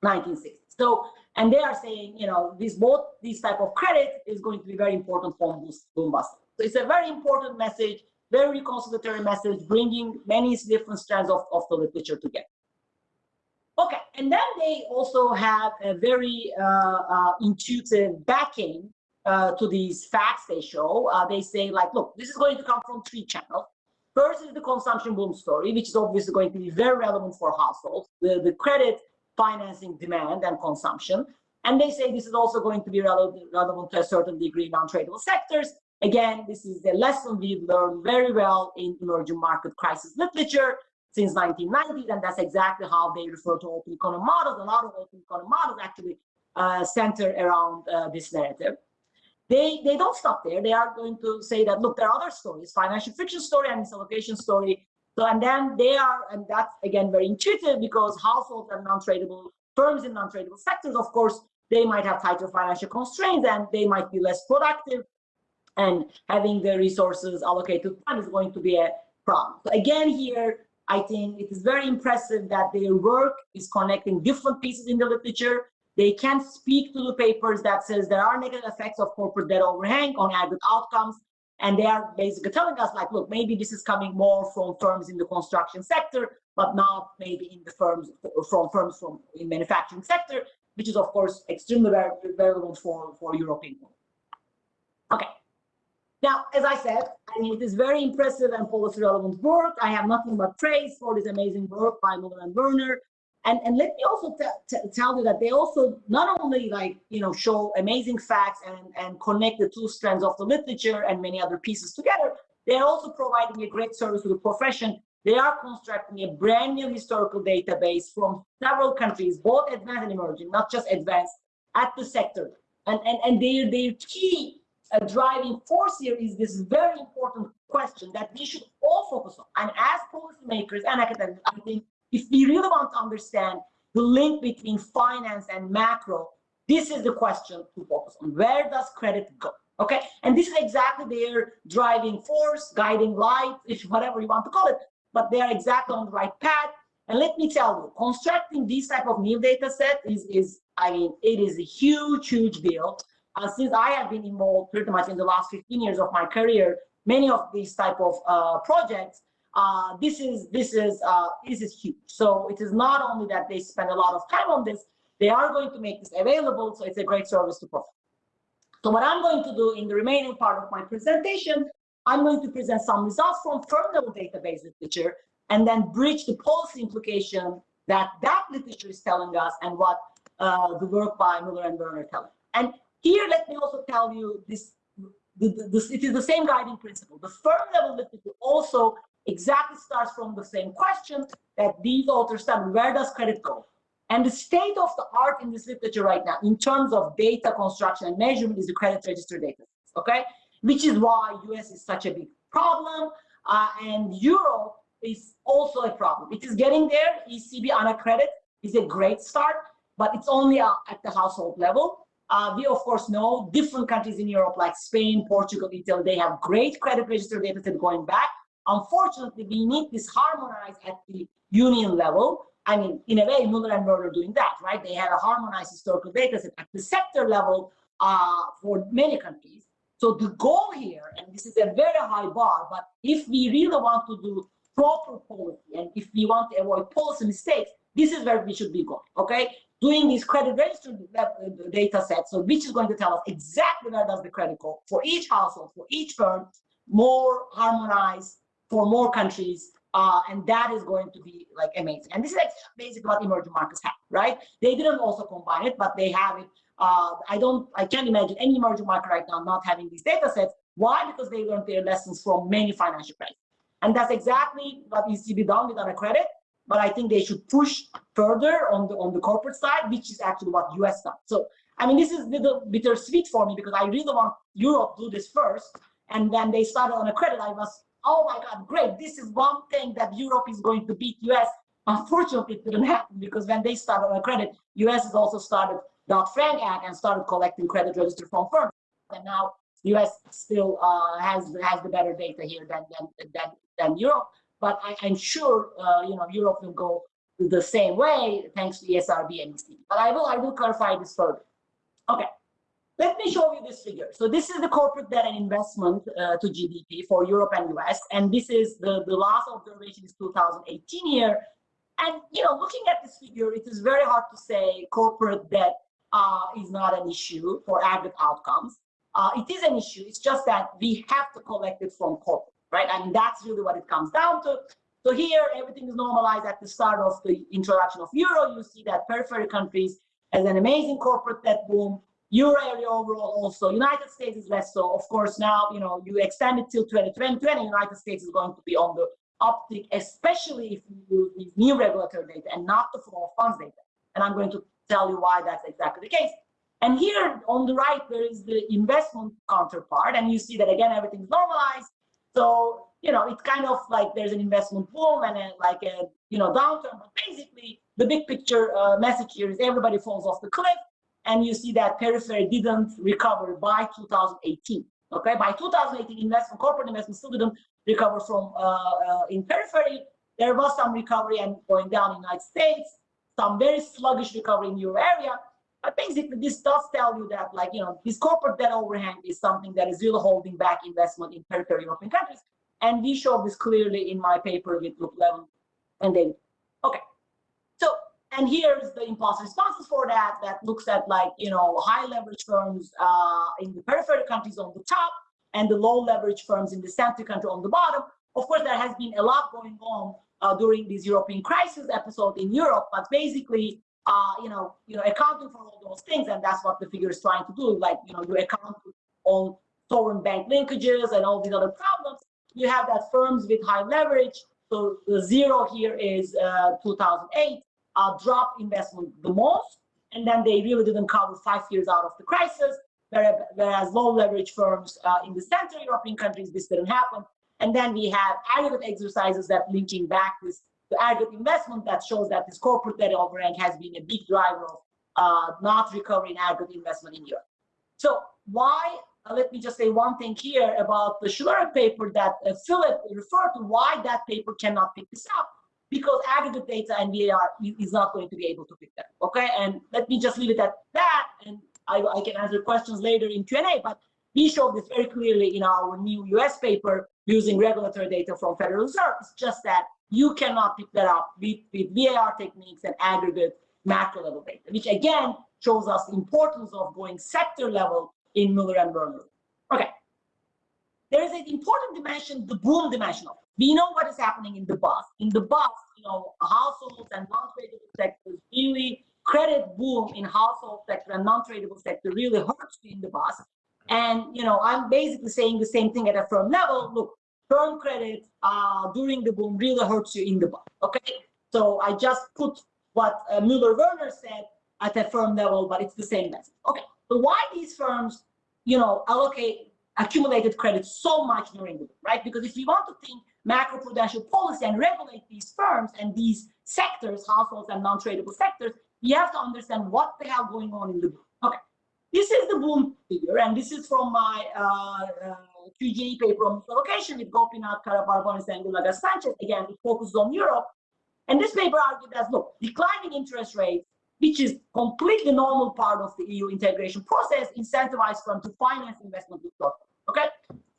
1960. So, and they are saying, you know, this both these type of credit is going to be very important for boom bust. So it's a very important message, very conciliatory message, bringing many different strands of, of the literature together. Okay, and then they also have a very uh, uh, intuitive backing uh, to these facts they show. Uh, they say like, look, this is going to come from three channels. First is the consumption boom story, which is obviously going to be very relevant for households, the, the credit financing demand and consumption. And they say this is also going to be relevant, relevant to a certain degree non-tradable sectors. Again, this is a lesson we've learned very well in emerging market crisis literature since 1990s, and that's exactly how they refer to open economy models. A lot of open economy models actually uh, center around uh, this narrative. They, they don't stop there. They are going to say that, look, there are other stories, financial friction story and misallocation story. So, and then they are, and that's again very intuitive because households are non-tradable, firms in non-tradable sectors, of course, they might have tighter financial constraints and they might be less productive and having the resources allocated to fund is going to be a problem. So again, here, I think it is very impressive that their work is connecting different pieces in the literature. They can speak to the papers that says there are negative effects of corporate debt overhang on aggregate outcomes. And they are basically telling us like, look, maybe this is coming more from firms in the construction sector, but not maybe in the firms from firms from in manufacturing sector, which is of course extremely relevant for, for European. Okay. Now, as I said, I mean, it is very impressive and policy relevant work. I have nothing but praise for this amazing work by Müller and Verner. And, and let me also tell you that they also not only like, you know, show amazing facts and, and connect the two strands of the literature and many other pieces together, they're also providing a great service to the profession. They are constructing a brand new historical database from several countries, both advanced and emerging, not just advanced, at the sector. And, and, and their, their key a driving force here is this very important question that we should all focus on. And as policymakers and academics, I think if we really want to understand the link between finance and macro, this is the question to focus on. Where does credit go? Okay, and this is exactly their driving force, guiding light, if whatever you want to call it, but they are exactly on the right path. And let me tell you, constructing this type of new data set is, is I mean, it is a huge, huge deal uh, since I have been involved pretty much in the last 15 years of my career, many of these type of uh, projects, uh, this is this is uh, this is huge. So it is not only that they spend a lot of time on this, they are going to make this available. So it's a great service to profit. So what I'm going to do in the remaining part of my presentation, I'm going to present some results from firm level database literature and then bridge the policy implication that that literature is telling us and what uh, the work by Müller and Verner telling. And here, let me also tell you this, the, the, this, it is the same guiding principle. The firm level literature also exactly starts from the same question that these authors study, where does credit go? And the state of the art in this literature right now, in terms of data construction and measurement, is the credit register data, okay? Which is why US is such a big problem, uh, and Europe is also a problem. It is getting there. ECB AnaCredit is a great start, but it's only uh, at the household level. Uh, we of course know different countries in Europe like Spain, Portugal, Italy, they have great credit register data set going back. Unfortunately, we need this harmonized at the union level. I mean, in a way, Müller and Verner are doing that, right? They have a harmonized historical data set at the sector level uh, for many countries. So the goal here, and this is a very high bar, but if we really want to do proper policy and if we want to avoid policy mistakes, this is where we should be going, okay? Doing these credit register uh, data sets, so which is going to tell us exactly where does the credit go for each household, for each firm, more harmonized for more countries, uh, and that is going to be like amazing. And this is basically what emerging markets have, right? They didn't also combine it, but they have it. Uh, I don't, I can't imagine any emerging market right now not having these data sets. Why? Because they learned their lessons from many financial crises. And that's exactly what ECB done with AnaCredit but I think they should push further on the on the corporate side, which is actually what US does. So I mean, this is a little bittersweet for me because I really want Europe to do this first, And when they started AnaCredit, I was, oh my God, great. This is one thing that Europe is going to beat US. Unfortunately, it didn't happen because when they started AnaCredit, US has also started Dodd-Frank Act and started collecting credit register from firms. And now US still uh, has has the better data here than than than, than Europe. But I, am sure uh, you know Europe will go the same way thanks to ESRB and ECB. But I will I will clarify this further. Okay. Let me show you this figure. So this is the corporate debt and investment uh, to GDP for Europe and US. And this is the, the last observation is 2018 here. And, you know, looking at this figure, it is very hard to say corporate debt uh, is not an issue for aggregate outcomes. Uh, it is an issue. It's just that we have to collect it from corporate, right? Mean, that's really what it comes down to. So here, everything is normalized at the start of the introduction of euro. You see that periphery countries has an amazing corporate debt boom euro area overall also. United States is less so. Of course, now, you know, you extend it till 2020, United States is going to be on the uptick, especially if you use new regulatory data and not the flow of funds data. And I'm going to tell you why that's exactly the case. And here on the right, there is the investment counterpart. And you see that again, everything's normalized. So, you know, it's kind of like there's an investment boom and then like a, you know, downturn. But basically, the big picture uh, message here is everybody falls off the cliff and you see that periphery didn't recover by 2018. Okay, by 2018, investment, corporate investment still didn't recover from uh, uh, in periphery. There was some recovery and going down in the United States, some very sluggish recovery in euro area. But basically, this does tell you that, like, you know, this corporate debt overhang is something that is really holding back investment in peripheral European countries. And we show this clearly in my paper with Luc Laeven and David. Okay. So and here's the impulse responses for that, that looks at like, you know, high leverage firms uh, in the peripheral countries on the top and the low leverage firms in the center country on the bottom. Of course, there has been a lot going on uh, during this European crisis episode in Europe, but basically, uh, you know, you know, accounting for all those things, and that's what the figure is trying to do. Like, you know, you account on sovereign bank linkages and all these other problems. You have that firms with high leverage. So the zero here is uh, 2008 uh, drop investment the most, and then they really didn't cover five years out of the crisis, whereas low leverage firms uh, in the Central European countries, this didn't happen. And then we have aggregate exercises that linking back this to aggregate investment that shows that this corporate debt overhang has been a big driver of uh, not recovering aggregate investment in Europe. So why, uh, let me just say one thing here about the Schiller paper that uh, Philipp referred to, why that paper cannot pick this up because aggregate data and VAR is not going to be able to pick that. Okay, and let me just leave it at that, and I, I can answer questions later in Q&A, but we showed this very clearly in our new US paper using regulatory data from Federal Reserve. It's just that you cannot pick that up with, with VAR techniques and aggregate macro level data, which again shows us the importance of going sector level in Müller and Verner. Okay. There is an important dimension, the boom dimension of we know what is happening in the bus. In the bus, you know, households and non-tradable sectors really credit boom in household sector and non-tradable sector really hurts in the bus. And you know, I'm basically saying the same thing at a firm level. Look, firm credit uh, during the boom really hurts you in the bus. Okay, so I just put what uh, Müller Verner said at a firm level, but it's the same message. Okay, so why these firms, you know, allocate accumulated credit so much during the boom, right? Because if you want to think macroprudential policy and regulate these firms and these sectors, households and non-tradable sectors, you have to understand what the hell going on in the boom. Okay, this is the boom figure, and this is from my uh, QJE paper on location with Gopinath, Karabarbounis, and Villegas-Sanchez. Again, it focuses on Europe. And this paper argued that, look, declining interest rates, which is completely normal part of the EU integration process, incentivize firms to finance investment with Okay,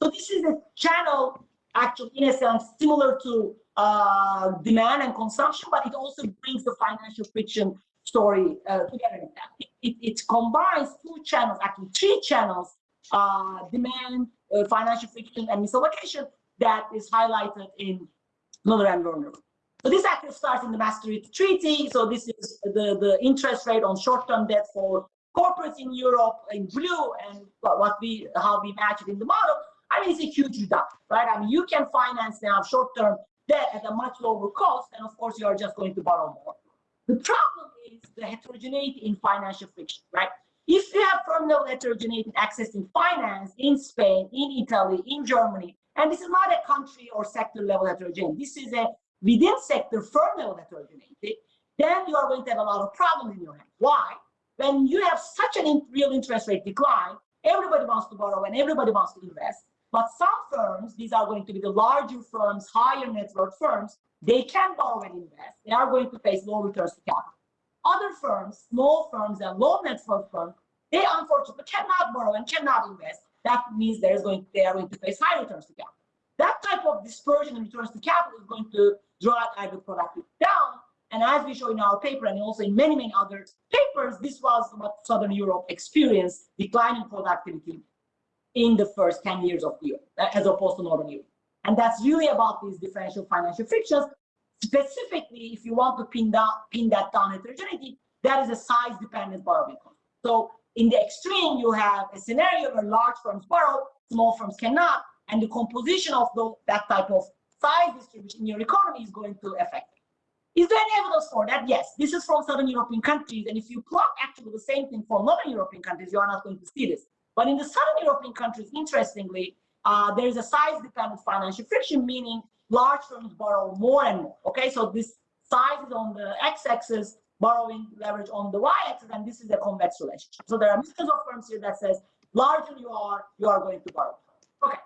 so this is a channel actually, in a sense, similar to uh, demand and consumption, but it also brings the financial friction story uh, together. It, it, it, combines two channels, actually three channels, uh, demand, Uh, financial friction, and misallocation that is highlighted in Müller and Verner. So this actually starts in the Maastricht Treaty. So this is the, the interest rate on short-term debt for corporates in Europe in blue and what we how we match it in the model. I mean, it's a huge reduction, right? I mean, you can finance now short-term debt at a much lower cost, and of course, you are just going to borrow more. The problem is the heterogeneity in financial friction, right? If you have firm level heterogeneity accessing finance in Spain, in Italy, in Germany, and this is not a country or sector level heterogeneity, this is a within sector firm level heterogeneity, then you are going to have a lot of problems in your hand. Why? When you have such an in real interest rate decline, everybody wants to borrow and everybody wants to invest. But some firms, these are going to be the larger firms, higher net worth firms, they can borrow and invest. They are going to face low returns to capital. Other firms, small firms and low net worth firms, they unfortunately cannot borrow and cannot invest. That means going they are going to face high returns to capital. That type of dispersion in returns to capital is going to drive agri productivity down. And as we show in our paper and also in many, many other papers, this was what Southern Europe experienced, declining productivity in the first 10 years of Europe, as opposed to Northern Europe. And that's really about these differential financial frictions. Specifically, if you want to pin that, pin that down heterogeneity, that is a size-dependent borrowing cost. So in the extreme, you have a scenario where large firms borrow, small firms cannot, and the composition of the, that type of size distribution in your economy is going to affect it. Is there any evidence for that? Yes. This is from Southern European countries, and if you plot actually the same thing for Northern European countries, you are not going to see this. But in the Southern European countries, interestingly, uh, there is a size-dependent financial friction, meaning large firms borrow more and more. Okay, so this size is on the x-axis, borrowing leverage on the y-axis, and this is a convex relationship. So there are millions of firms here that says larger you are, you are going to borrow. Okay,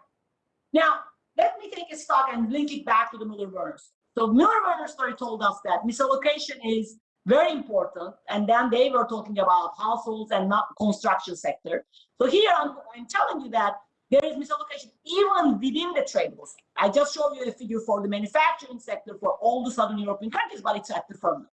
now let me take a stock and link it back to the Müller-Verner. So Müller-Verner story told us that misallocation is very important. And then they were talking about households and not construction sector. So here I'm, I'm telling you that there is misallocation even within the trade tradables. I just showed you a figure for the manufacturing sector for all the Southern European countries, but it's at the firm.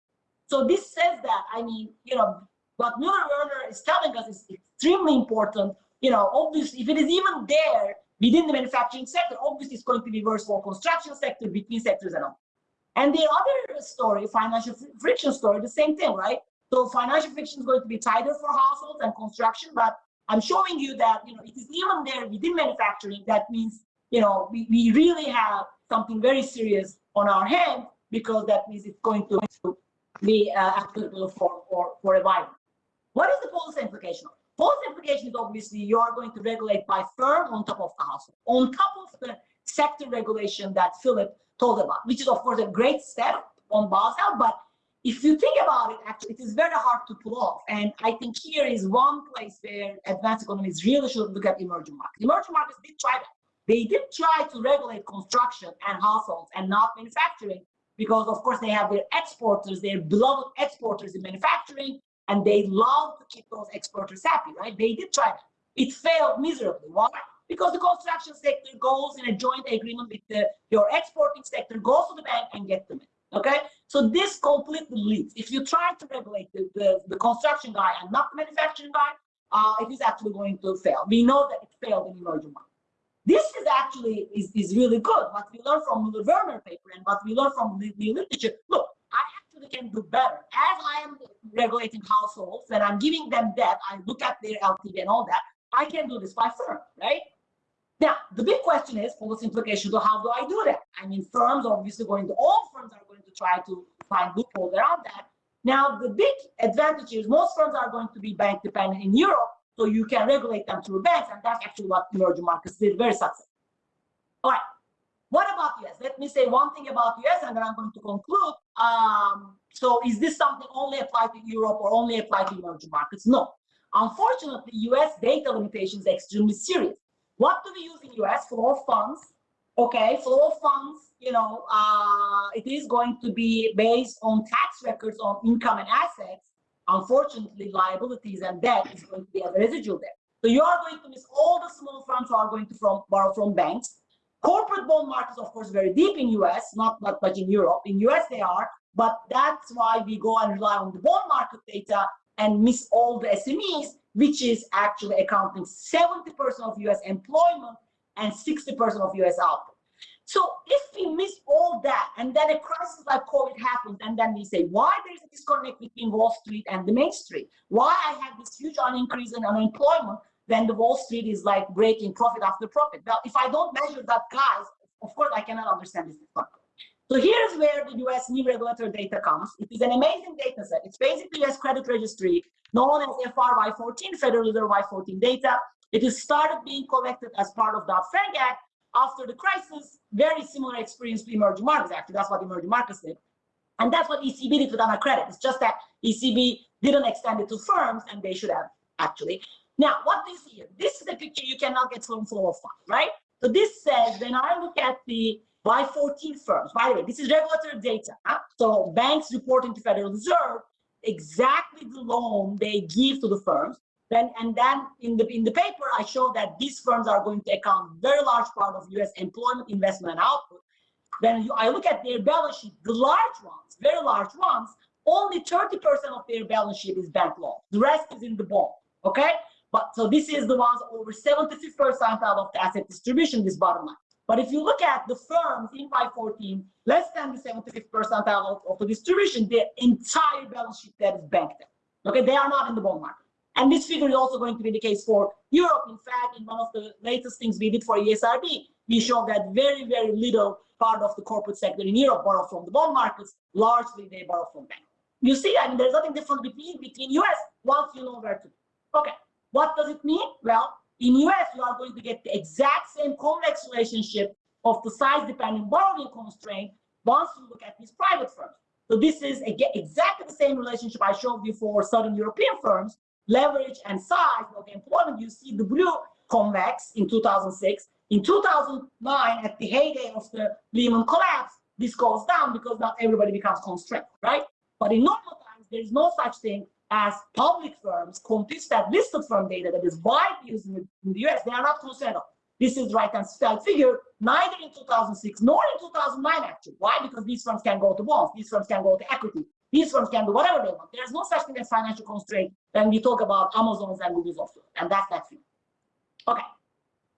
So this says that, I mean, you know, what Müller-Verner is telling us is extremely important. You know, obviously, if it is even there within the manufacturing sector, obviously it's going to be worse for construction sector, between sectors and all. And the other story, financial friction story, the same thing, right? So financial friction is going to be tighter for households and construction, but I'm showing you that, you know, it is even there within manufacturing. That means, you know, we, we really have something very serious on our hand because that means it's going to be uh, applicable for, for, for a while. What is the policy implication? Policy implication is obviously you are going to regulate by firm on top of the household, on top of the sector regulation that Philipp told about, which is of course a great step on Basel, but if you think about it, actually, it is very hard to pull off. And I think here is one place where advanced economies really should look at emerging markets. Emerging markets did try that. They did try to regulate construction and households and not manufacturing because, of course, they have their exporters, their beloved exporters in manufacturing, and they love to keep those exporters happy, right? They did try that. It failed miserably. Why? Because the construction sector goes in a joint agreement with the, your exporting sector, goes to the bank and get them in. Okay, so this completely leads. If you try to regulate the, the, the construction guy and not the manufacturing guy, uh, it is actually going to fail. We know that it failed in emerging markets. This is actually is, is really good. What we learned from the Verner paper and what we learned from the, the literature. Look, I actually can do better. As I am regulating households and I'm giving them debt, I look at their LTV and all that. I can do this by firm, right? Now, the big question is policy implication? So how do I do that? I mean, firms obviously going to, all firms are try to find loopholes around that. Now, the big advantage is most firms are going to be bank dependent in Europe, so you can regulate them through banks, and that's actually what emerging markets did very successful. All right, what about US? Let me say one thing about US, and then I'm going to conclude. Um, so is this something only applied to Europe or only applied to emerging markets? No. Unfortunately, US data limitation is extremely serious. What do we use in US? Flow of funds. Okay, flow of funds, you know, uh, it is going to be based on tax records on income and assets. Unfortunately, liabilities and debt is going to be a residual debt. So you are going to miss all the small firms who are going to from, borrow from banks. Corporate bond markets, of course, very deep in US, not, not much in Europe. In US they are, but that's why we go and rely on the bond market data and miss all the SMEs which is actually accounting 70% of US employment and 60% of US output. So if we miss all that and then a crisis like COVID happens and then we say, why there is a disconnect between Wall Street and the Main Street? Why I have this huge increase in unemployment when the Wall Street is like breaking profit after profit? Well, if I don't measure that, guys, of course I cannot understand this. So here's where the US new regulatory data comes. It is an amazing data set. It's basically US credit registry known as FRY14, Federal Reserve Y14 data. It is started being collected as part of Dodd-Frank Act after the crisis. Very similar experience to emerging markets, actually. That's what emerging markets did. And that's what ECB did with AnaCredit. It's just that ECB didn't extend it to firms, and they should have, actually. Now, what this here? This is a picture you cannot get from flow of funds, right? So this says when I look at the Y14 firms, by the way, this is regulatory data. Huh? So banks reporting to Federal Reserve exactly the loan they give to the firms. Then and then in the in the paper, I show that these firms are going to account very large part of U.S. employment, investment, and output. Then you, I look at their balance sheet, the large ones, very large ones, only 30% of their balance sheet is bank loan. The rest is in the bond. Okay, but so this is the ones over 75th percentile of the asset distribution, this bottom line. But if you look at the firms in Y14, less than the 75th percentile of, of the distribution, their entire balance sheet that is banked. Okay, they are not in the bond market. And this figure is also going to be the case for Europe. In fact, in one of the latest things we did for ESRB, we showed that very, very little part of the corporate sector in Europe borrow from the bond markets. Largely, they borrow from banks. You see, I mean, there's nothing different between between US once you know where to. Okay, what does it mean? Well, in US, you are going to get the exact same convex relationship of the size-dependent borrowing constraint once you look at these private firms. So this is again, exactly the same relationship I showed you for Southern European firms, leverage and size of employment. You see the blue convex in 2006. In 2009, at the heyday of the Lehman collapse, this goes down because not everybody becomes constrained, right? But in normal times, there is no such thing as public firms compete that listed firm data that is widely used in the, US, they are not concerned of. This is right hand side figure, neither in 2006 nor in 2009 actually. Why? Because these firms can go to bonds, these firms can go to equity, these firms can do whatever they want. There's no such thing as financial constraint when we talk about Amazon's and Google's software, and that's that thing. Okay.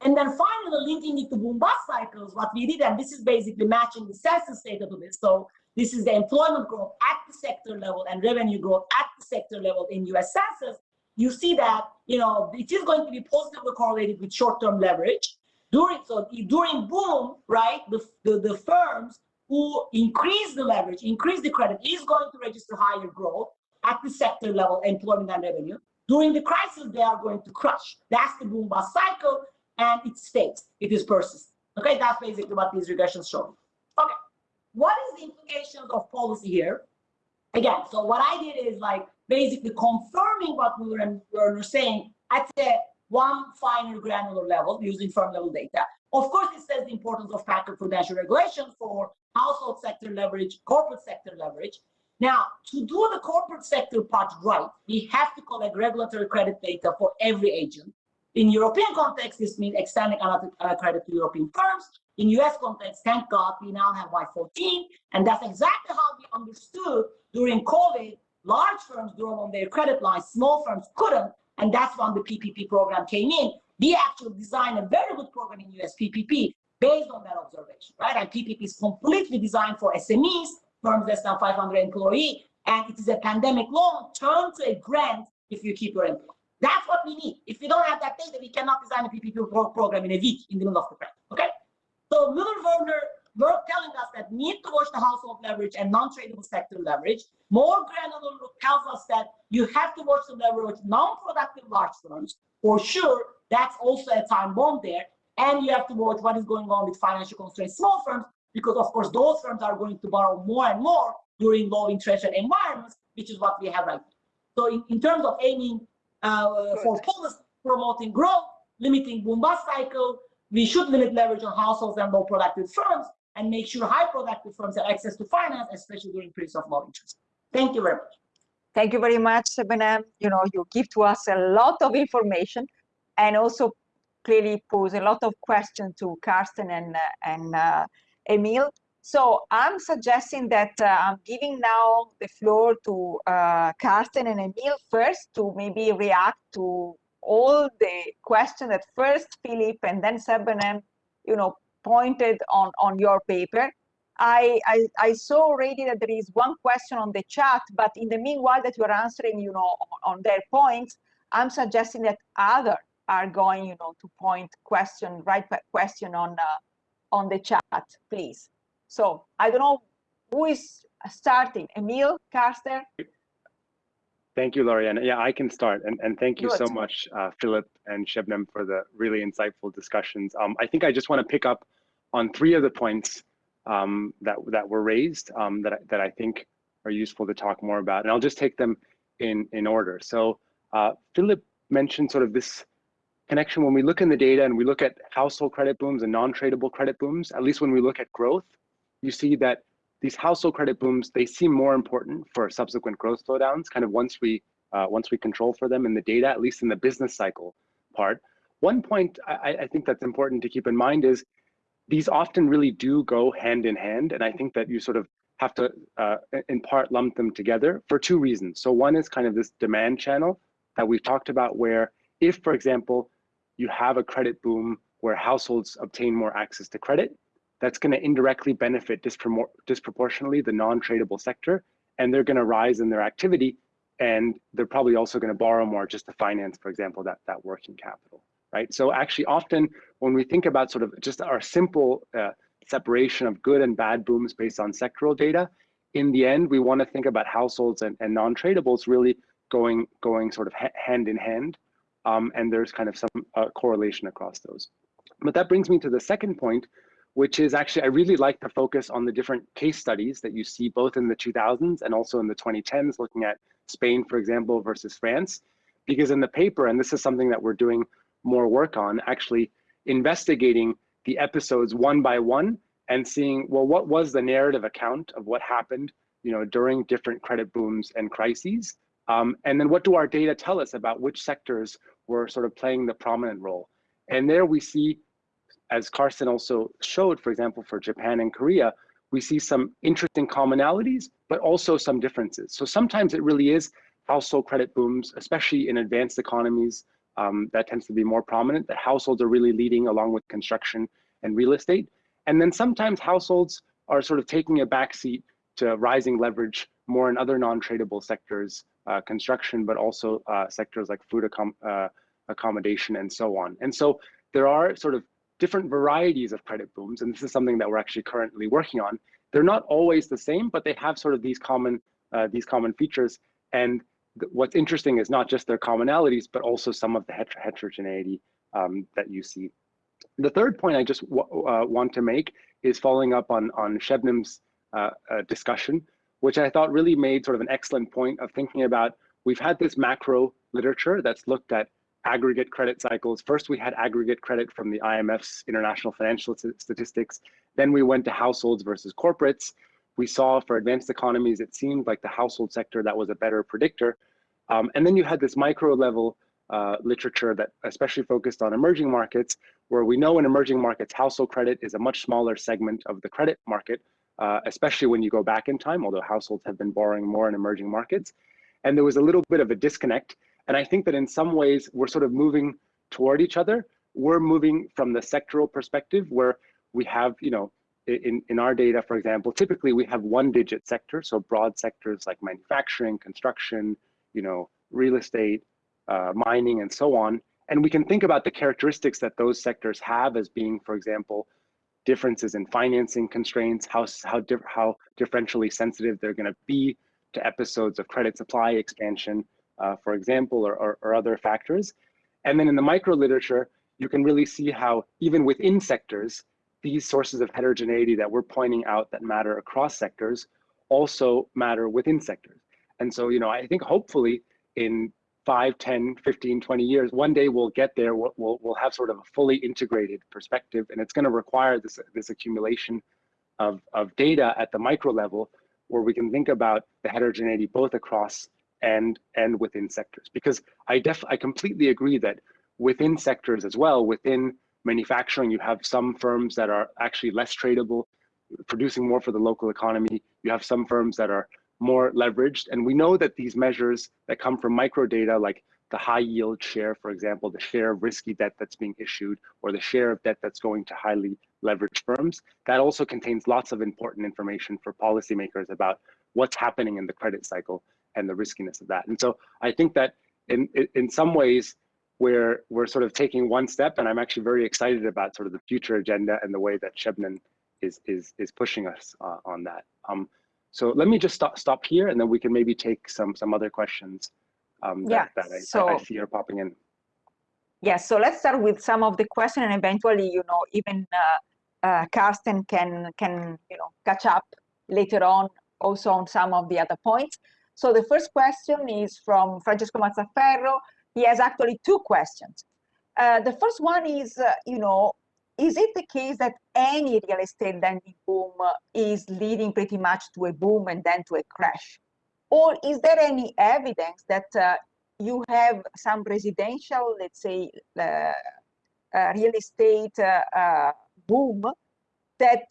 And then finally, linking it to boom bust cycles, what we did, and this is basically matching the census data to this. So this is the employment growth at the sector level and revenue growth at the sector level in US census. You see that, you know, it is going to be positively correlated with short-term leverage. During, so during boom, right, the, the, the firms who increase the leverage, increase the credit, is going to register higher growth at the sector level, employment and revenue. During the crisis, they are going to crush. That's the boom bust cycle, and it stays. It is persistent. Okay, that's basically what these regressions show. Okay. What is the implications of policy here? Again, so what I did is like basically confirming what we were, were saying at a one finer granular level using firm level data. Of course, it says the importance of macro prudential regulation for household sector leverage, corporate sector leverage. Now, to do the corporate sector part right, we have to collect regulatory credit data for every agent. In European context, this means extending uh, credit to European firms. In US context, thank God, we now have Y14, and that's exactly how we understood during COVID, large firms drew on their credit lines, small firms couldn't, and that's when the PPP program came in. We actually designed a very good program in US PPP based on that observation, right? And PPP is completely designed for SMEs, firms less than 500 employee, and it is a pandemic loan turned to a grant if you keep your employee. That's what we need. If we don't have that data, we cannot design a PPP program in a week in the middle of the pandemic. Okay? So Müller Verner were telling us that need to watch the household leverage and non-tradable sector leverage. More granular tells us that you have to watch the leverage non-productive large firms. For sure, that's also a time bomb there. And you have to watch what is going on with financial constraints small firms, because of course those firms are going to borrow more and more during low interest rate environments, which is what we have right now. So in, in terms of aiming uh, for policy promoting growth, limiting boom bust cycle, we should limit leverage on households and low productive firms and make sure high productive firms have access to finance, especially during periods of low interest. Thank you very much. Thank you very much, Benem. You know, you give to us a lot of information and also clearly pose a lot of questions to Karsten and, uh, and uh, Emil. So I'm suggesting that uh, I'm giving now the floor to uh, Karsten and Emil first to maybe react to all the questions that first Philipp and then Sebnem, you know, pointed on, on your paper. I, I, I, saw already that there is one question on the chat, but in the meanwhile that you're answering, you know, on, on their points, I'm suggesting that other are going, you know, to point question, right question on, uh, on the chat, please. So I don't know who is starting, Emil, Karsten? Thank you, Loriana. Yeah, I can start. And, and thank you Good. so much, uh, Philipp and Sebnem, for the really insightful discussions. Um, I think I just want to pick up on three of the points um, that, that were raised um, that, that I think are useful to talk more about. And I'll just take them in, in order. So uh, Philipp mentioned sort of this connection when we look in the data and we look at household credit booms and non-tradable credit booms, at least when we look at growth, you see that these household credit booms, they seem more important for subsequent growth slowdowns, kind of once we uh, once we control for them in the data, at least in the business cycle part. One point I, I think that's important to keep in mind is these often really do go hand in hand. And I think that you sort of have to, uh, in part, lump them together for two reasons. So one is kind of this demand channel that we've talked about where if, for example, you have a credit boom where households obtain more access to credit, that's going to indirectly benefit dispropor disproportionately the non-tradable sector, and they're going to rise in their activity, and they're probably also going to borrow more just to finance, for example, that that working capital, right? So actually, often when we think about sort of just our simple uh, separation of good and bad booms based on sectoral data, in the end, we want to think about households and, and non-tradables really going going sort of ha hand in hand, um, and there's kind of some uh, correlation across those. But that brings me to the second point, which is actually, I really like to focus on the different case studies that you see both in the 2000s and also in the 2010s, looking at Spain, for example, versus France. Because in the paper, and this is something that we're doing more work on, actually investigating the episodes one by one and seeing, well, what was the narrative account of what happened you know, during different credit booms and crises? Um, and then what do our data tell us about which sectors were sort of playing the prominent role? And there we see as Karsten also showed, for example, for Japan and Korea, we see some interesting commonalities, but also some differences. So sometimes it really is household credit booms, especially in advanced economies, um, that tends to be more prominent, that households are really leading along with construction and real estate. And then sometimes households are sort of taking a backseat to rising leverage more in other non-tradable sectors, construction, but also uh, sectors like food accom uh, accommodation and so on. And so there are sort of different varieties of credit booms, and this is something that we're actually currently working on. They're not always the same, but they have sort of these common uh, these common features. And what's interesting is not just their commonalities, but also some of the heter heterogeneity um, that you see. The third point I just uh, want to make is following up on on Sebnem's uh, uh, discussion, which I thought really made sort of an excellent point of thinking about. We've had this macro literature that's looked at aggregate credit cycles. First, we had aggregate credit from the IMF's International Financial Statistics. Then we went to households versus corporates. We saw for advanced economies, it seemed like the household sector that was a better predictor. Um, and then you had this micro level uh, literature that especially focused on emerging markets, where we know in emerging markets, household credit is a much smaller segment of the credit market, uh, especially when you go back in time, although households have been borrowing more in emerging markets. And there was a little bit of a disconnect and I think that in some ways we're sort of moving toward each other. We're moving from the sectoral perspective where we have, you know, in, in our data, for example, typically we have one digit sector. So broad sectors like manufacturing, construction, you know, real estate, uh, mining, and so on. And we can think about the characteristics that those sectors have as being, for example, differences in financing constraints, how, how, how differentially sensitive they're going to be to episodes of credit supply expansion, uh, for example, or, or, or, other factors. And then in the micro literature, you can really see how even within sectors, these sources of heterogeneity that we're pointing out that matter across sectors also matter within sectors. And so, you know, I think hopefully in 5, 10, 15, 20 years, one day we'll get there, we'll, we'll, we'll have sort of a fully integrated perspective, and it's gonna require this, this accumulation of, of data at the micro level where we can think about the heterogeneity both across and and within sectors. Because i def i completely agree that within sectors as well within manufacturing you have some firms that are actually less tradable producing more for the local economy. You have some firms that are more leveraged and we know that these measures that come from micro data like the high yield share for example the share of risky debt that's being issued or the share of debt that's going to highly leveraged firms that also contains lots of important information for policymakers about what's happening in the credit cycle and the riskiness of that. And so I think that in in some ways we're we're sort of taking one step, and I'm actually very excited about sort of the future agenda and the way that Sebnem is is is pushing us uh, on that. Um, so let me just stop stop here, and then we can maybe take some some other questions um, that, Yeah, that I, so- I see are popping in. Yes, so let's start with some of the questions and eventually, you know, even uh, uh, Karsten can, can, you know, catch up later on also on some of the other points. So the first question is from Francesco Mazzaferro. He has actually two questions. Uh, the first one is, uh, you know, is it the case that any real estate lending boom is leading pretty much to a boom and then to a crash? Or is there any evidence that uh, you have some residential, let's say, uh, uh, real estate uh, uh, boom that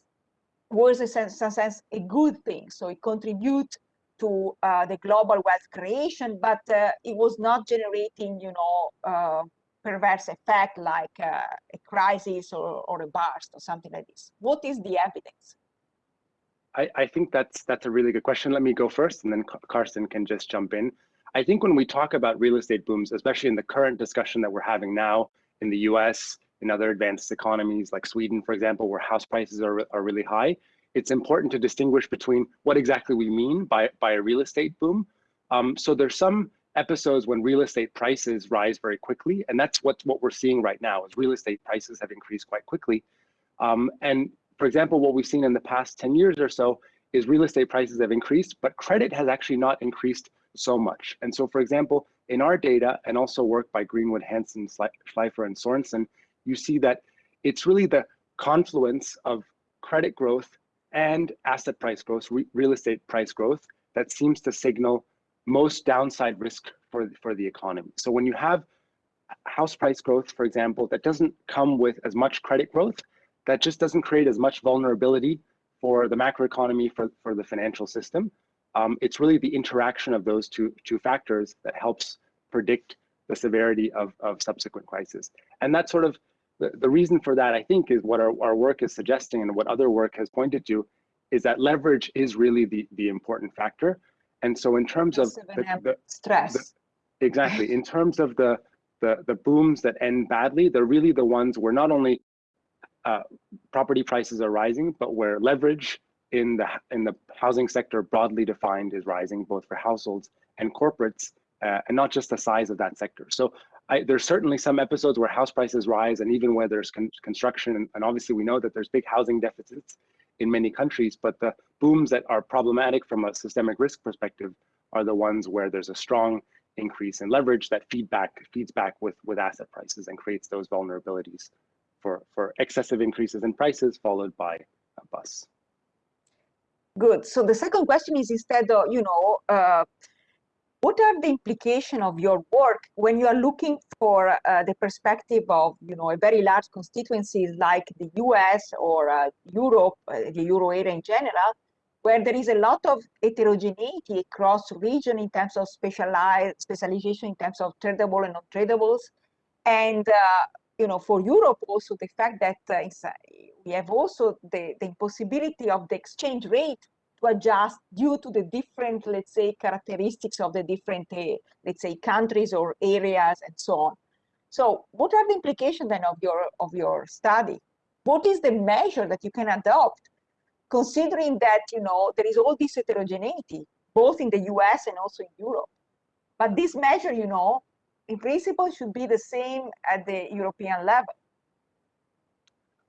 was in some sense a good thing. So it contribute to uh, the global wealth creation, but it was not generating, you know, perverse effect like uh, a crisis or, or a burst or something like this. What is the evidence? I, I think that's that's a really good question. Let me go first, and then Karsten can just jump in. I think when we talk about real estate booms, especially in the current discussion that we're having now in the U.S. in other advanced economies like Sweden, for example, where house prices are are really high, it's important to distinguish between what exactly we mean by by a real estate boom. Um, so there's some episodes when real estate prices rise very quickly, and that's what what we're seeing right now is real estate prices have increased quite quickly. Um, and for example, what we've seen in the past 10 years or so is real estate prices have increased, but credit has actually not increased so much. And so, for example, in our data and also work by Greenwood, Hanson, Schle- Shleifer, and Sorensen, you see that it's really the confluence of credit growth and asset price growth, re- real estate price growth, that seems to signal most downside risk for, for the economy. So when you have house price growth, for example, that doesn't come with as much credit growth, that just doesn't create as much vulnerability for the macroeconomy, for, for the financial system. Um, it's really the interaction of those two, two factors that helps predict the severity of, of subsequent crises. And that's sort of the, the reason for that, I think, is what our, our work is suggesting and what other work has pointed to is that leverage is really the, the important factor. And so in terms of the, the, Stress. Exactly. In terms of the, the the booms that end badly, they're really the ones where not only uh, property prices are rising, but where leverage in the in the housing sector broadly defined is rising, both for households and corporates, uh, and not just the size of that sector. So I, there's certainly some episodes where house prices rise, and even where there's con construction, and, and obviously we know that there's big housing deficits in many countries, but the booms that are problematic from a systemic risk perspective are the ones where there's a strong increase in leverage that feedback feeds back with with asset prices and creates those vulnerabilities for for excessive increases in prices followed by a bust. Good. So the second question is instead of, you know, uh, what are the implications of your work when you are looking for uh, the perspective of, you know, a very large constituencies like the US or uh, Europe, uh, the Euro area in general, where there is a lot of heterogeneity across region in terms of specialized specialization in terms of tradable and non-tradables. And, uh, you know, for Europe also the fact that uh, uh, we have also the, the impossibility of the exchange rate to adjust due to the different, let's say, characteristics of the different, uh, let's say, countries or areas and so on. So what are the implications then of your, of your study? What is the measure that you can adopt considering that, you know, there is all this heterogeneity, both in the US and also in Europe? But this measure, you know, in principle should be the same at the European level.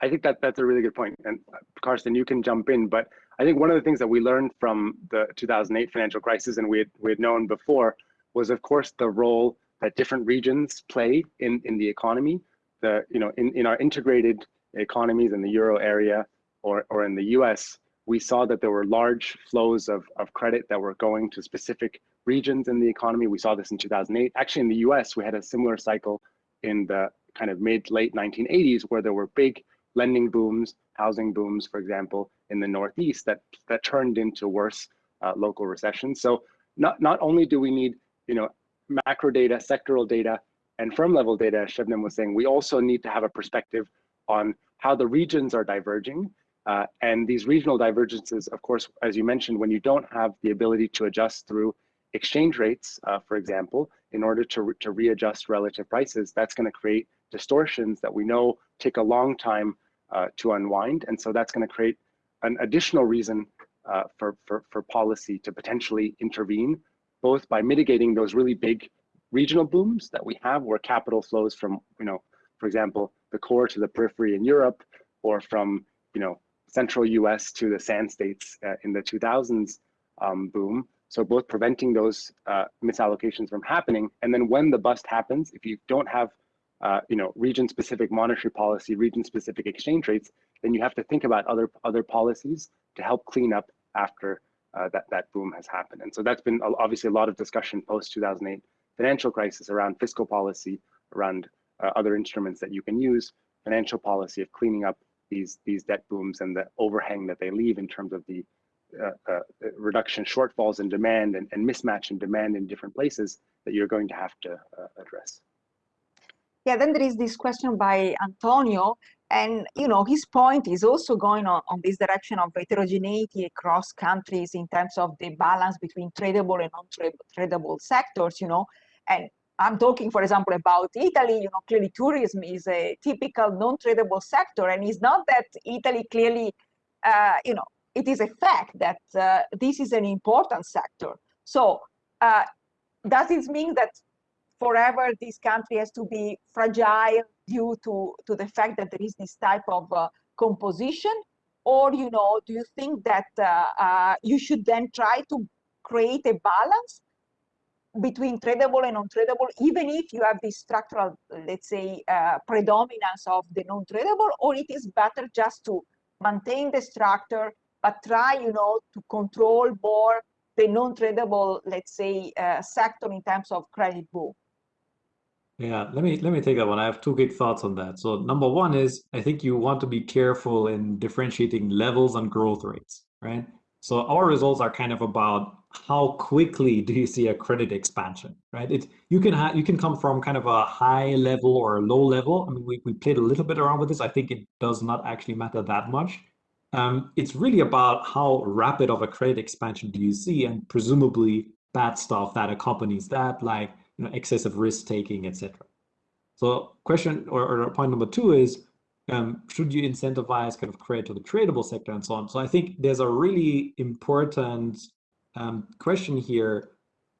I think that that's a really good point. And uh, Karsten, you can jump in, but I think one of the things that we learned from the 2008 financial crisis and we had, we had known before was of course the role that different regions play in, in the economy. The, you know, in, in our integrated economies in the Euro area or, or in the US, we saw that there were large flows of, of credit that were going to specific regions in the economy. We saw this in 2008. Actually, in the US, we had a similar cycle in the kind of mid late 1980s where there were big lending booms, housing booms, for example, in the Northeast that that turned into worse uh, local recessions. So not not only do we need you know macro data, sectoral data, and firm level data, as was saying, we also need to have a perspective on how the regions are diverging. Uh, and these regional divergences, of course, as you mentioned, when you don't have the ability to adjust through exchange rates, uh, for example, in order to, re to readjust relative prices, that's going to create distortions that we know take a long time uh, to unwind. And so that's going to create an additional reason uh, for, for, for policy to potentially intervene, both by mitigating those really big regional booms that we have where capital flows from, you know, for example, the core to the periphery in Europe or from, you know, central US to the sand states uh, in the 2000s um, boom. So both preventing those uh, misallocations from happening. And then when the bust happens, if you don't have uh, you know, region-specific monetary policy, region-specific exchange rates, then you have to think about other other policies to help clean up after uh, that that boom has happened. And so that's been obviously a lot of discussion post 2008 financial crisis around fiscal policy, around uh, other instruments that you can use, financial policy of cleaning up these these debt booms and the overhang that they leave in terms of the uh, uh, reduction shortfalls in demand and, and mismatch in demand in different places that you're going to have to uh, address. Yeah, then there is this question by Antonio, and you know his point is also going on, on this direction of heterogeneity across countries in terms of the balance between tradable and non-tradable sectors, you know, and I'm talking, for example, about Italy, you know, clearly tourism is a typical non-tradable sector, and it's not that Italy clearly, uh, you know, it is a fact that uh, this is an important sector. So uh, does this mean that forever this country has to be fragile due to, to the fact that there is this type of uh, composition? Or, you know, do you think that uh, uh, you should then try to create a balance between tradable and non-tradable, even if you have this structural, let's say, uh, predominance of the non-tradable, or it is better just to maintain the structure, but try, you know, to control more the non-tradable, let's say, uh, sector in terms of credit boom? Yeah, let me let me take that one. I have two big thoughts on that. So number one is I think you want to be careful in differentiating levels and growth rates, right? So our results are kind of about how quickly do you see a credit expansion, right? It you can have you can come from kind of a high level or a low level. I mean, we, we played a little bit around with this. I think it does not actually matter that much. Um, it's really about how rapid of a credit expansion do you see, and presumably bad stuff that accompanies that, like you know, excessive risk taking, etc. So question or, or, point number two is, um, should you incentivize kind of credit to the tradable sector and so on? So I think there's a really important um, question here.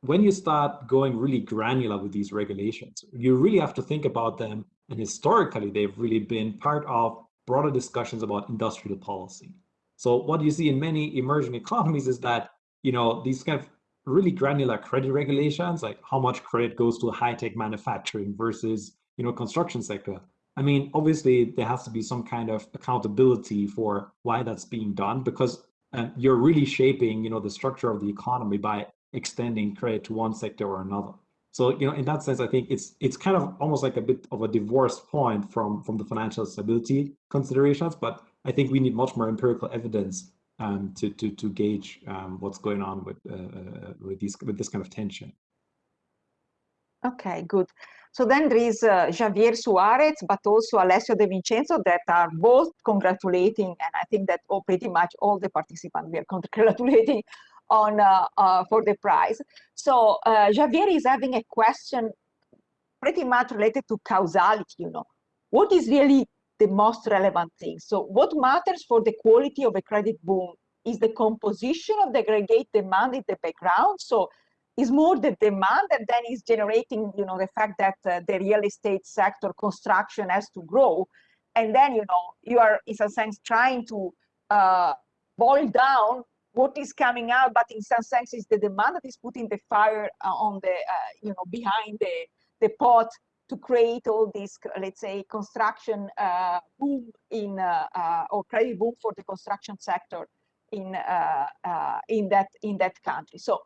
When you start going really granular with these regulations, you really have to think about them. And historically, they've really been part of broader discussions about industrial policy. So what you see in many emerging economies is that, you know, these kind of really granular credit regulations, like how much credit goes to high-tech manufacturing versus, you know, construction sector. I mean, obviously there has to be some kind of accountability for why that's being done because uh, you're really shaping, you know, the structure of the economy by extending credit to one sector or another. So, you know, in that sense, I think it's it's kind of almost like a bit of a divorced point from from the financial stability considerations. But I think we need much more empirical evidence um, to, to, to gauge um, what's going on with, uh, uh, with, these, with this kind of tension. Okay, good. So then there is uh, Javier Suarez, but also Alessio De Vincenzo that are both congratulating, and I think that all, pretty much all the participants we are *laughs* congratulating on uh, uh, for the prize. So uh, Javier is having a question pretty much related to causality, you know. What is really the most relevant thing. So what matters for the quality of a credit boom is the composition of the aggregate demand in the background. So it's more the demand that then is generating, you know, the fact that uh, the real estate sector construction has to grow. And then, you know, you are in some sense trying to uh, boil down what is coming out, but in some sense is the demand that is putting the fire uh, on the, uh, you know, behind the, the pot to create all this, let's say, construction uh, boom in uh, uh, or credit boom for the construction sector in uh, uh, in that in that country. So,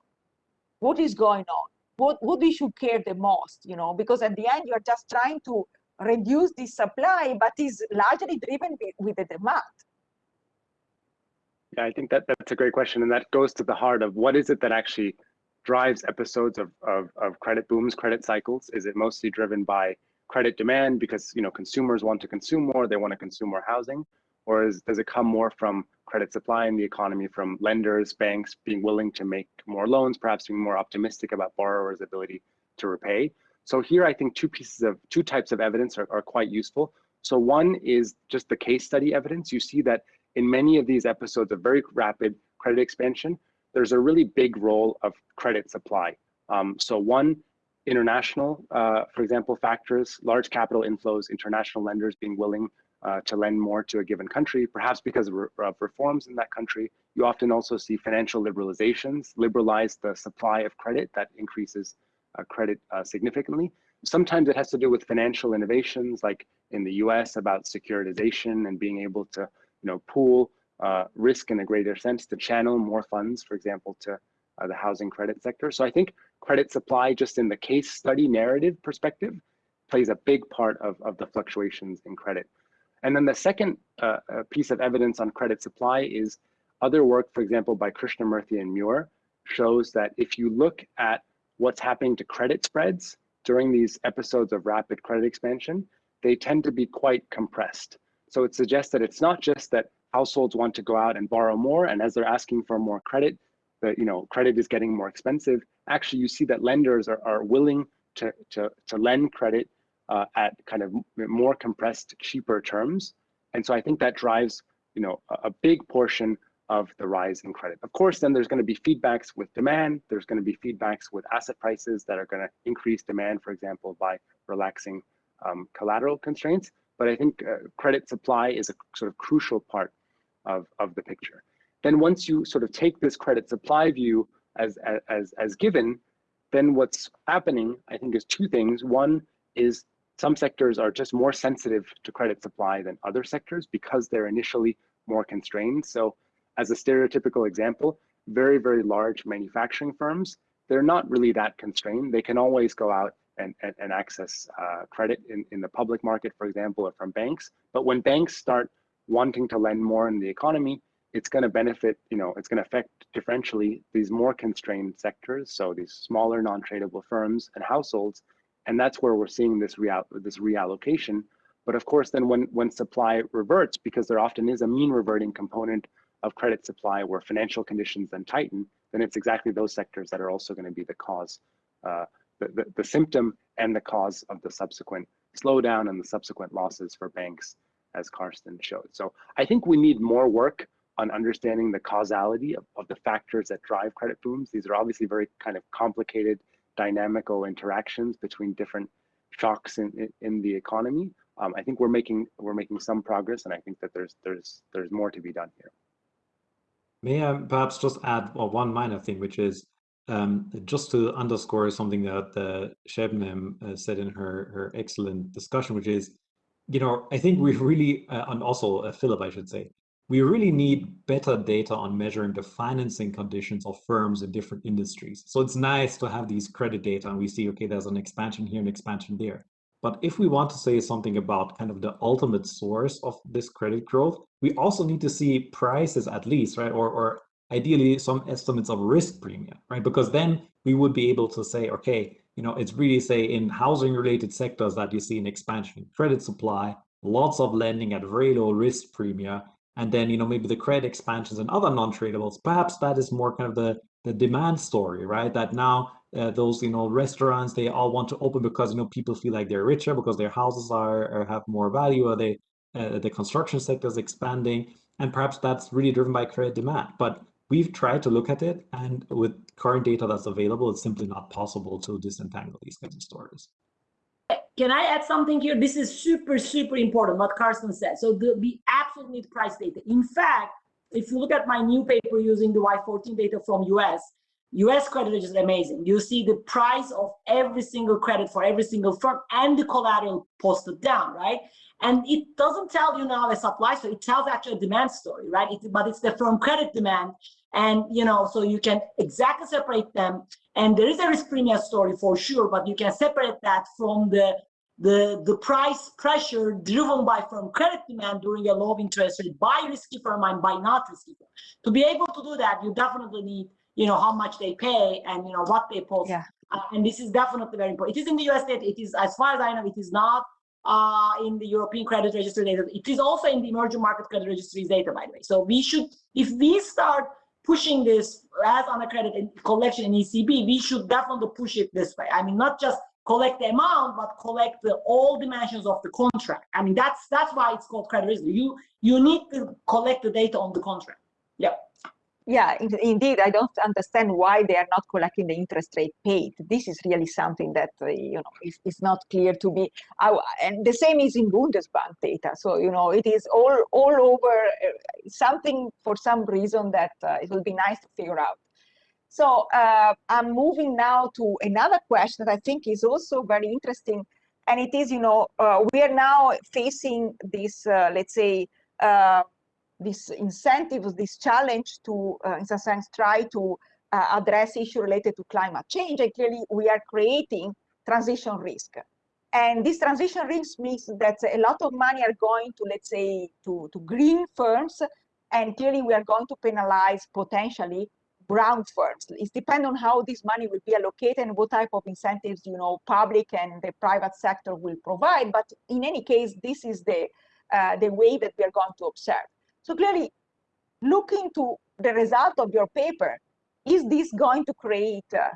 what is going on? What what we should care the most, you know, because at the end you are just trying to reduce the supply, but is largely driven with the demand. Yeah, I think that that's a great question, and that goes to the heart of what is it that actually drives episodes of, of, of credit booms, credit cycles? Is it mostly driven by credit demand because you know consumers want to consume more, they want to consume more housing? Or is, does it come more from credit supply in the economy, from lenders, banks being willing to make more loans, perhaps being more optimistic about borrowers' ability to repay? So here I think two pieces of, two types of evidence are, are quite useful. So one is just the case study evidence. You see that in many of these episodes of very rapid credit expansion, there's a really big role of credit supply. Um, so one, international, uh, for example, factors, large capital inflows, international lenders being willing uh, to lend more to a given country, perhaps because of, re of, reforms in that country. You often also see financial liberalizations, liberalize the supply of credit that increases uh, credit uh, significantly. Sometimes it has to do with financial innovations, like in the US about securitization and being able to you know, pool uh, risk in a greater sense to channel more funds, for example, to uh, the housing credit sector. So I think credit supply, just in the case study narrative perspective, plays a big part of, of the fluctuations in credit. And then the second uh, uh piece of evidence on credit supply is other work, for example, by Krishnamurthy and Muir, shows that if you look at what's happening to credit spreads during these episodes of rapid credit expansion, they tend to be quite compressed. So it suggests that it's not just that households want to go out and borrow more, and as they're asking for more credit, the you know credit is getting more expensive. Actually, you see that lenders are, are willing to, to, to lend credit uh, at kind of more compressed, cheaper terms. And so I think that drives you know a, a big portion of the rise in credit. Of course, then there's going to be feedbacks with demand. There's going to be feedbacks with asset prices that are going to increase demand, for example, by relaxing um, collateral constraints. But I think uh, credit supply is a sort of crucial part of, of the picture. Then once you sort of take this credit supply view as, as, as given, then what's happening, I think, is two things. One is some sectors are just more sensitive to credit supply than other sectors because they're initially more constrained. So as a stereotypical example, very, very large manufacturing firms, they're not really that constrained. They can always go out and, and, and access uh, credit in, in the public market, for example, or from banks. But when banks start wanting to lend more in the economy, it's going to benefit, you know, it's going to affect differentially these more constrained sectors. So these smaller non-tradable firms and households. And that's where we're seeing this, real, this reallocation. But of course, then when, when supply reverts, because there often is a mean reverting component of credit supply where financial conditions then tighten, then it's exactly those sectors that are also going to be the cause, uh, the, the, the symptom and the cause of the subsequent slowdown and the subsequent losses for banks as Karsten showed. So I think we need more work on understanding the causality of, of the factors that drive credit booms. These are obviously very kind of complicated dynamical interactions between different shocks in, in, in the economy. Um, I think we're making we're making some progress, and I think that there's there's there's more to be done here. May I perhaps just add well, one minor thing, which is um, just to underscore something that uh, Sebnem uh, said in her her excellent discussion, which is you know, I think we really, uh, and also uh, Philipp, I should say, we really need better data on measuring the financing conditions of firms in different industries. So it's nice to have these credit data and we see, okay, there's an expansion here and expansion there. But if we want to say something about kind of the ultimate source of this credit growth, we also need to see prices at least, right? Or, or ideally some estimates of risk premium, right? Because then we would be able to say, okay, you know, it's really say in housing related sectors that you see an expansion in credit supply, lots of lending at very low risk premium, and then, you know, maybe the credit expansions and other non-tradables, perhaps that is more kind of the, the demand story, right? That now uh, those, you know, restaurants, they all want to open because, you know, people feel like they're richer because their houses are have more value or they, uh, the construction sector is expanding. And perhaps that's really driven by credit demand. But we've tried to look at it and with current data that's available it's simply not possible to disentangle these kinds of stories. Can i add something here? This is super super important what Karsten said. So the, we absolutely need price data. In fact if you look at my new paper using the Y14 data from us us credit is amazing. You see the price of every single credit for every single firm and the collateral posted down right? And it doesn't tell you now a supply story. It tells actually a demand story right? It, but it's the firm credit demand and you know so you can exactly separate them and there is a risk premium story for sure but you can separate that from the the the price pressure driven by firm credit demand during a low interest rate by risky firm and by not risky firm to be able to do that you definitely need you know how much they pay and you know what they post yeah. Uh, and this is definitely very important it is in the us state it is as far as i know it is not uh, in the European credit registry data. It is also in the emerging market credit registries data, by the way. So we should, if we start pushing this as AnaCredit collection in ECB, we should definitely push it this way. I mean, not just collect the amount, but collect the, all dimensions of the contract. I mean, that's that's why it's called credit risk. You you need to collect the data on the contract. Yeah. Yeah, indeed, I don't understand why they are not collecting the interest rate paid. This is really something that uh, you know is, is not clear to me. I, and the same is in Bundesbank data. So you know it is all all over uh, something for some reason that uh, it will be nice to figure out. So uh, I'm moving now to another question that I think is also very interesting, and it is you know uh, we are now facing this uh, let's say this incentive, this challenge to, uh, in some sense, try to uh, address issues related to climate change. And clearly, we are creating transition risk. And this transition risk means that a lot of money are going to, let's say, to, to green firms. And clearly, we are going to penalize potentially brown firms. It depends on how this money will be allocated and what type of incentives, you know, public and the private sector will provide. But in any case, this is the, uh, the way that we are going to observe. So clearly, looking to the result of your paper, is this going to create uh,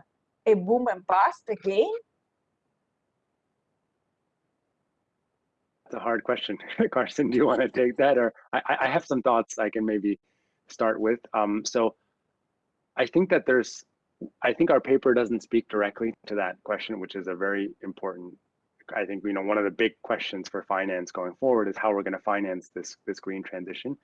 a boom and bust again? It's a hard question. *laughs* Karsten, do you want to take that? Or I, I have some thoughts I can maybe start with. Um, so I think that there's, I think our paper doesn't speak directly to that question, which is a very important I think you know one of the big questions for finance going forward is how we're going to finance this this green transition.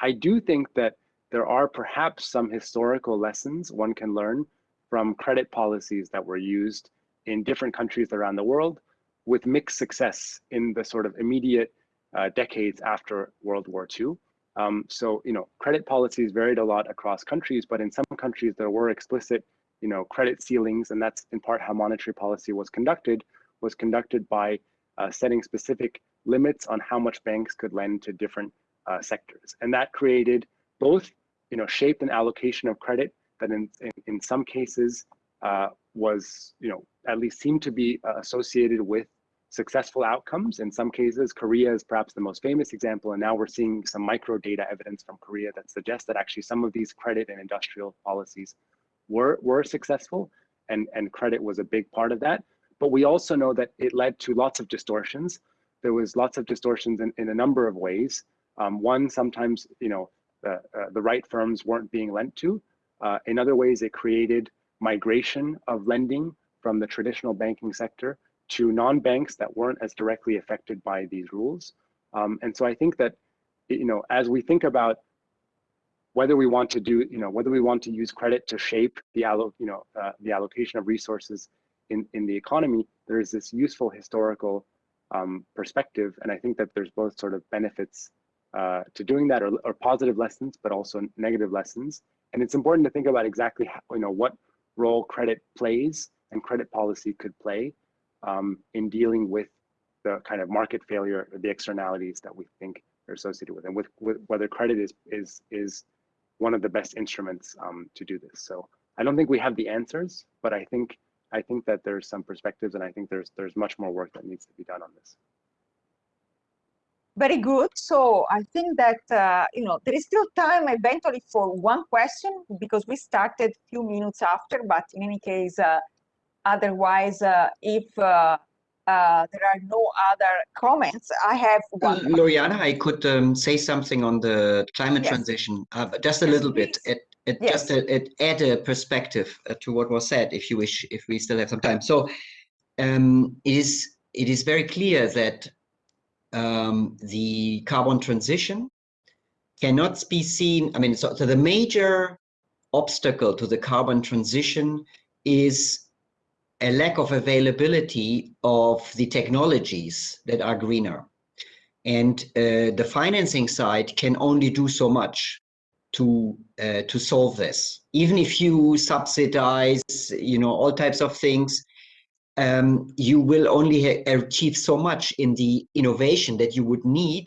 I do think that there are perhaps some historical lessons one can learn from credit policies that were used in different countries around the world with mixed success in the sort of immediate uh, decades after World War II. Um, so, you know, credit policies varied a lot across countries, but in some countries there were explicit, you know, credit ceilings, and that's in part how monetary policy was conducted, was conducted by uh, setting specific limits on how much banks could lend to different uh, sectors. And that created both, you know, shaped an allocation of credit that in, in, in some cases uh, was, you know, at least seemed to be uh, associated with successful outcomes. In some cases, Korea is perhaps the most famous example. And now we're seeing some micro data evidence from Korea that suggests that actually some of these credit and industrial policies were, were successful and, and credit was a big part of that. But we also know that it led to lots of distortions. There was lots of distortions in, in a number of ways. Um, one, sometimes you know the, uh, the right firms weren't being lent to. Uh, in other ways, it created migration of lending from the traditional banking sector to non-banks that weren't as directly affected by these rules. Um, and so I think that you know as we think about whether we want to do you know whether we want to use credit to shape the allo you know uh, the allocation of resources in in the economy, there is this useful historical um, perspective, and I think that there's both sort of benefits uh, to doing that or, positive lessons, but also negative lessons. And it's important to think about exactly how, you know what role credit plays and credit policy could play um, in dealing with the kind of market failure or the externalities that we think are associated with, and with, with whether credit is is is one of the best instruments um, to do this. So I don't think we have the answers, but I think I think that there's some perspectives, and I think there's there's much more work that needs to be done on this. Very good. So I think that, uh, you know, there is still time eventually for one question because we started a few minutes after, but in any case, uh, otherwise, uh, if uh, uh, there are no other comments, I have one. Loriana, I could um, say something on the climate yes. transition, uh, just a yes, little please. bit. It, it yes. just a, it add a perspective to what was said, if you wish, if we still have some time. So um, it is it is very clear that um, the carbon transition cannot be seen. I mean, so, so the major obstacle to the carbon transition is a lack of availability of the technologies that are greener. And uh, the financing side can only do so much to uh, to solve this. Even if you subsidize, you know, all types of things, um, you will only achieve so much in the innovation that you would need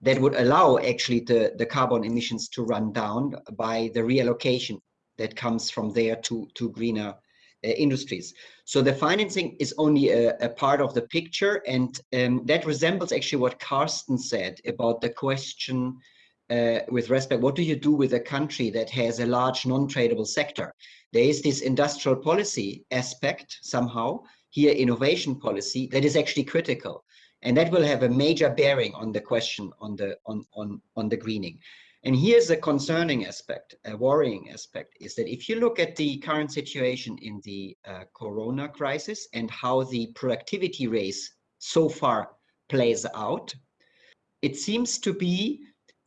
that would allow actually the, the carbon emissions to run down by the reallocation that comes from there to, to greener uh, industries. So the financing is only a, a part of the picture and um, that resembles actually what Karsten said about the question uh, with respect, what do you do with a country that has a large non-tradable sector? There is this industrial policy aspect somehow, here innovation policy that is actually critical. And that will have a major bearing on the question on the on on on the greening. And here's a concerning aspect, a worrying aspect, is that if you look at the current situation in the uh, corona crisis and how the productivity race so far plays out, it seems to be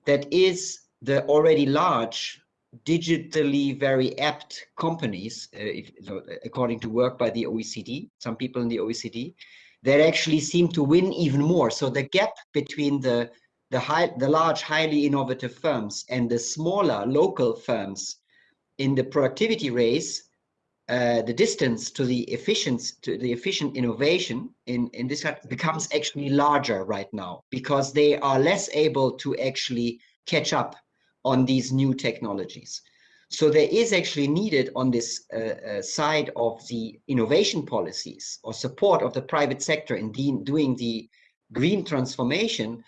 that is the already large digitally very apt companies, uh, if, so according to work by the OECD, some people in the OECD, that actually seem to win even more. So the gap between the the high, the large, highly innovative firms and the smaller local firms in the productivity race, uh, the distance to the efficient to the efficient innovation in in this becomes actually larger right now because they are less able to actually catch up on these new technologies. So there is actually needed on this uh, uh, side of the innovation policies or support of the private sector in doing the green transformation,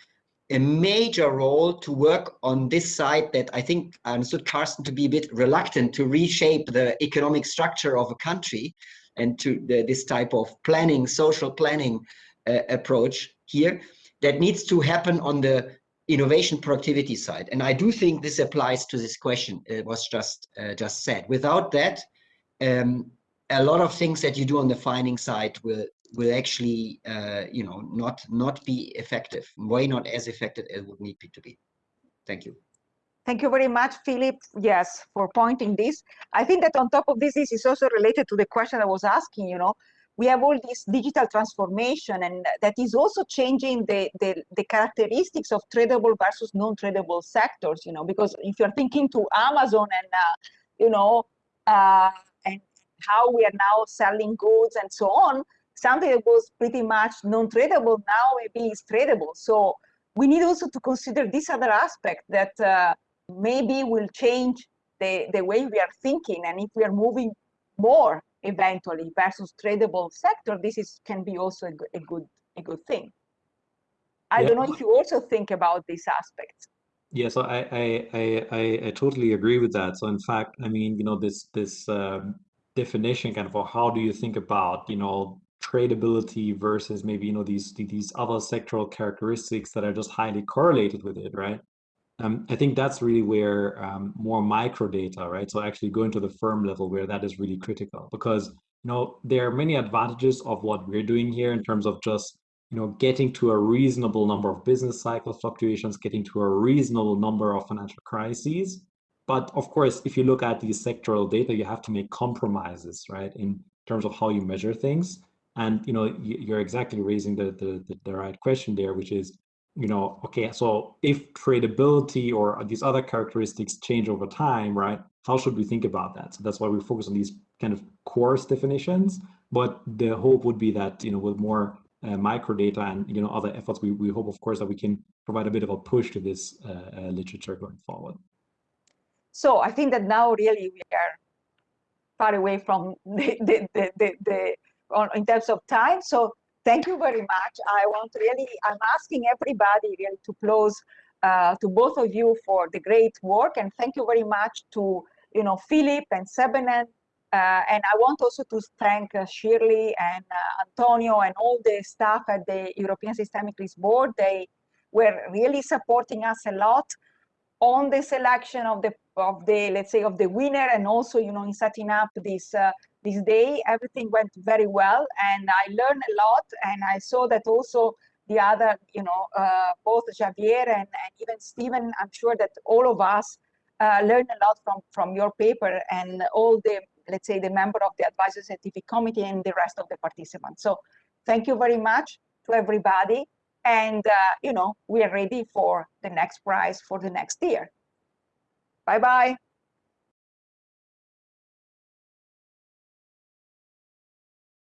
a major role to work on this side that I think I understood Karsten to be a bit reluctant to reshape the economic structure of a country and to the, this type of planning, social planning uh, approach here that needs to happen on the innovation productivity side. And I do think this applies to this question. It was just uh, just said. Without that, um, a lot of things that you do on the finding side will will actually, uh, you know, not not be effective. Way not as effective as would need to be. Thank you. Thank you very much, Philipp. Yes, for pointing this. I think that on top of this, this is also related to the question I was asking. You know, we have all this digital transformation and that is also changing the, the, the characteristics of tradable versus non-tradable sectors, you know, because if you're thinking to Amazon and, uh, you know, uh, and how we are now selling goods and so on, something that was pretty much non-tradable now maybe is tradable. So we need also to consider this other aspect that uh, maybe will change the, the way we are thinking and if we are moving more eventually versus tradable sector, this is can be also a, a good a good thing. I yeah. don't know if you also think about this aspect. Yeah, so I, I I I I totally agree with that. So in fact, I mean, you know, this this um, definition kind of how do you think about you know tradability versus maybe you know these these other sectoral characteristics that are just highly correlated with it, right? Um, I think that's really where um, more micro data, right? So actually going to the firm level where that is really critical because you know there are many advantages of what we're doing here in terms of just you know getting to a reasonable number of business cycle fluctuations, getting to a reasonable number of financial crises. But of course, if you look at these sectoral data, you have to make compromises, right, in terms of how you measure things. And you know you're exactly raising the the, the, the right question there, which is you know, okay, so if tradability or these other characteristics change over time, right, how should we think about that? So that's why we focus on these kind of coarse definitions. But the hope would be that, you know, with more uh, micro data and, you know, other efforts, we, we hope, of course, that we can provide a bit of a push to this uh, uh, literature going forward. So I think that now really we are far away from *laughs* the, the, the, the, the on, in terms of time. So thank you very much. I want really, I'm asking everybody really to close uh, to both of you for the great work and thank you very much to, you know, Philipp and Sebnem. Uh, and I want also to thank uh, Shirley and uh, Antonio and all the staff at the European Systemic Risk Board. They were really supporting us a lot on the selection of the of the let's say of the winner and also you know in setting up this uh, this day everything went very well and i learned a lot and i saw that also the other you know uh, both javier and, and, even stephen i'm sure that all of us uh, learned a lot from from your paper and all the let's say the member of the advisory scientific committee and the rest of the participants. So thank you very much to everybody and uh, you know we are ready for the next prize for the next year. Bye bye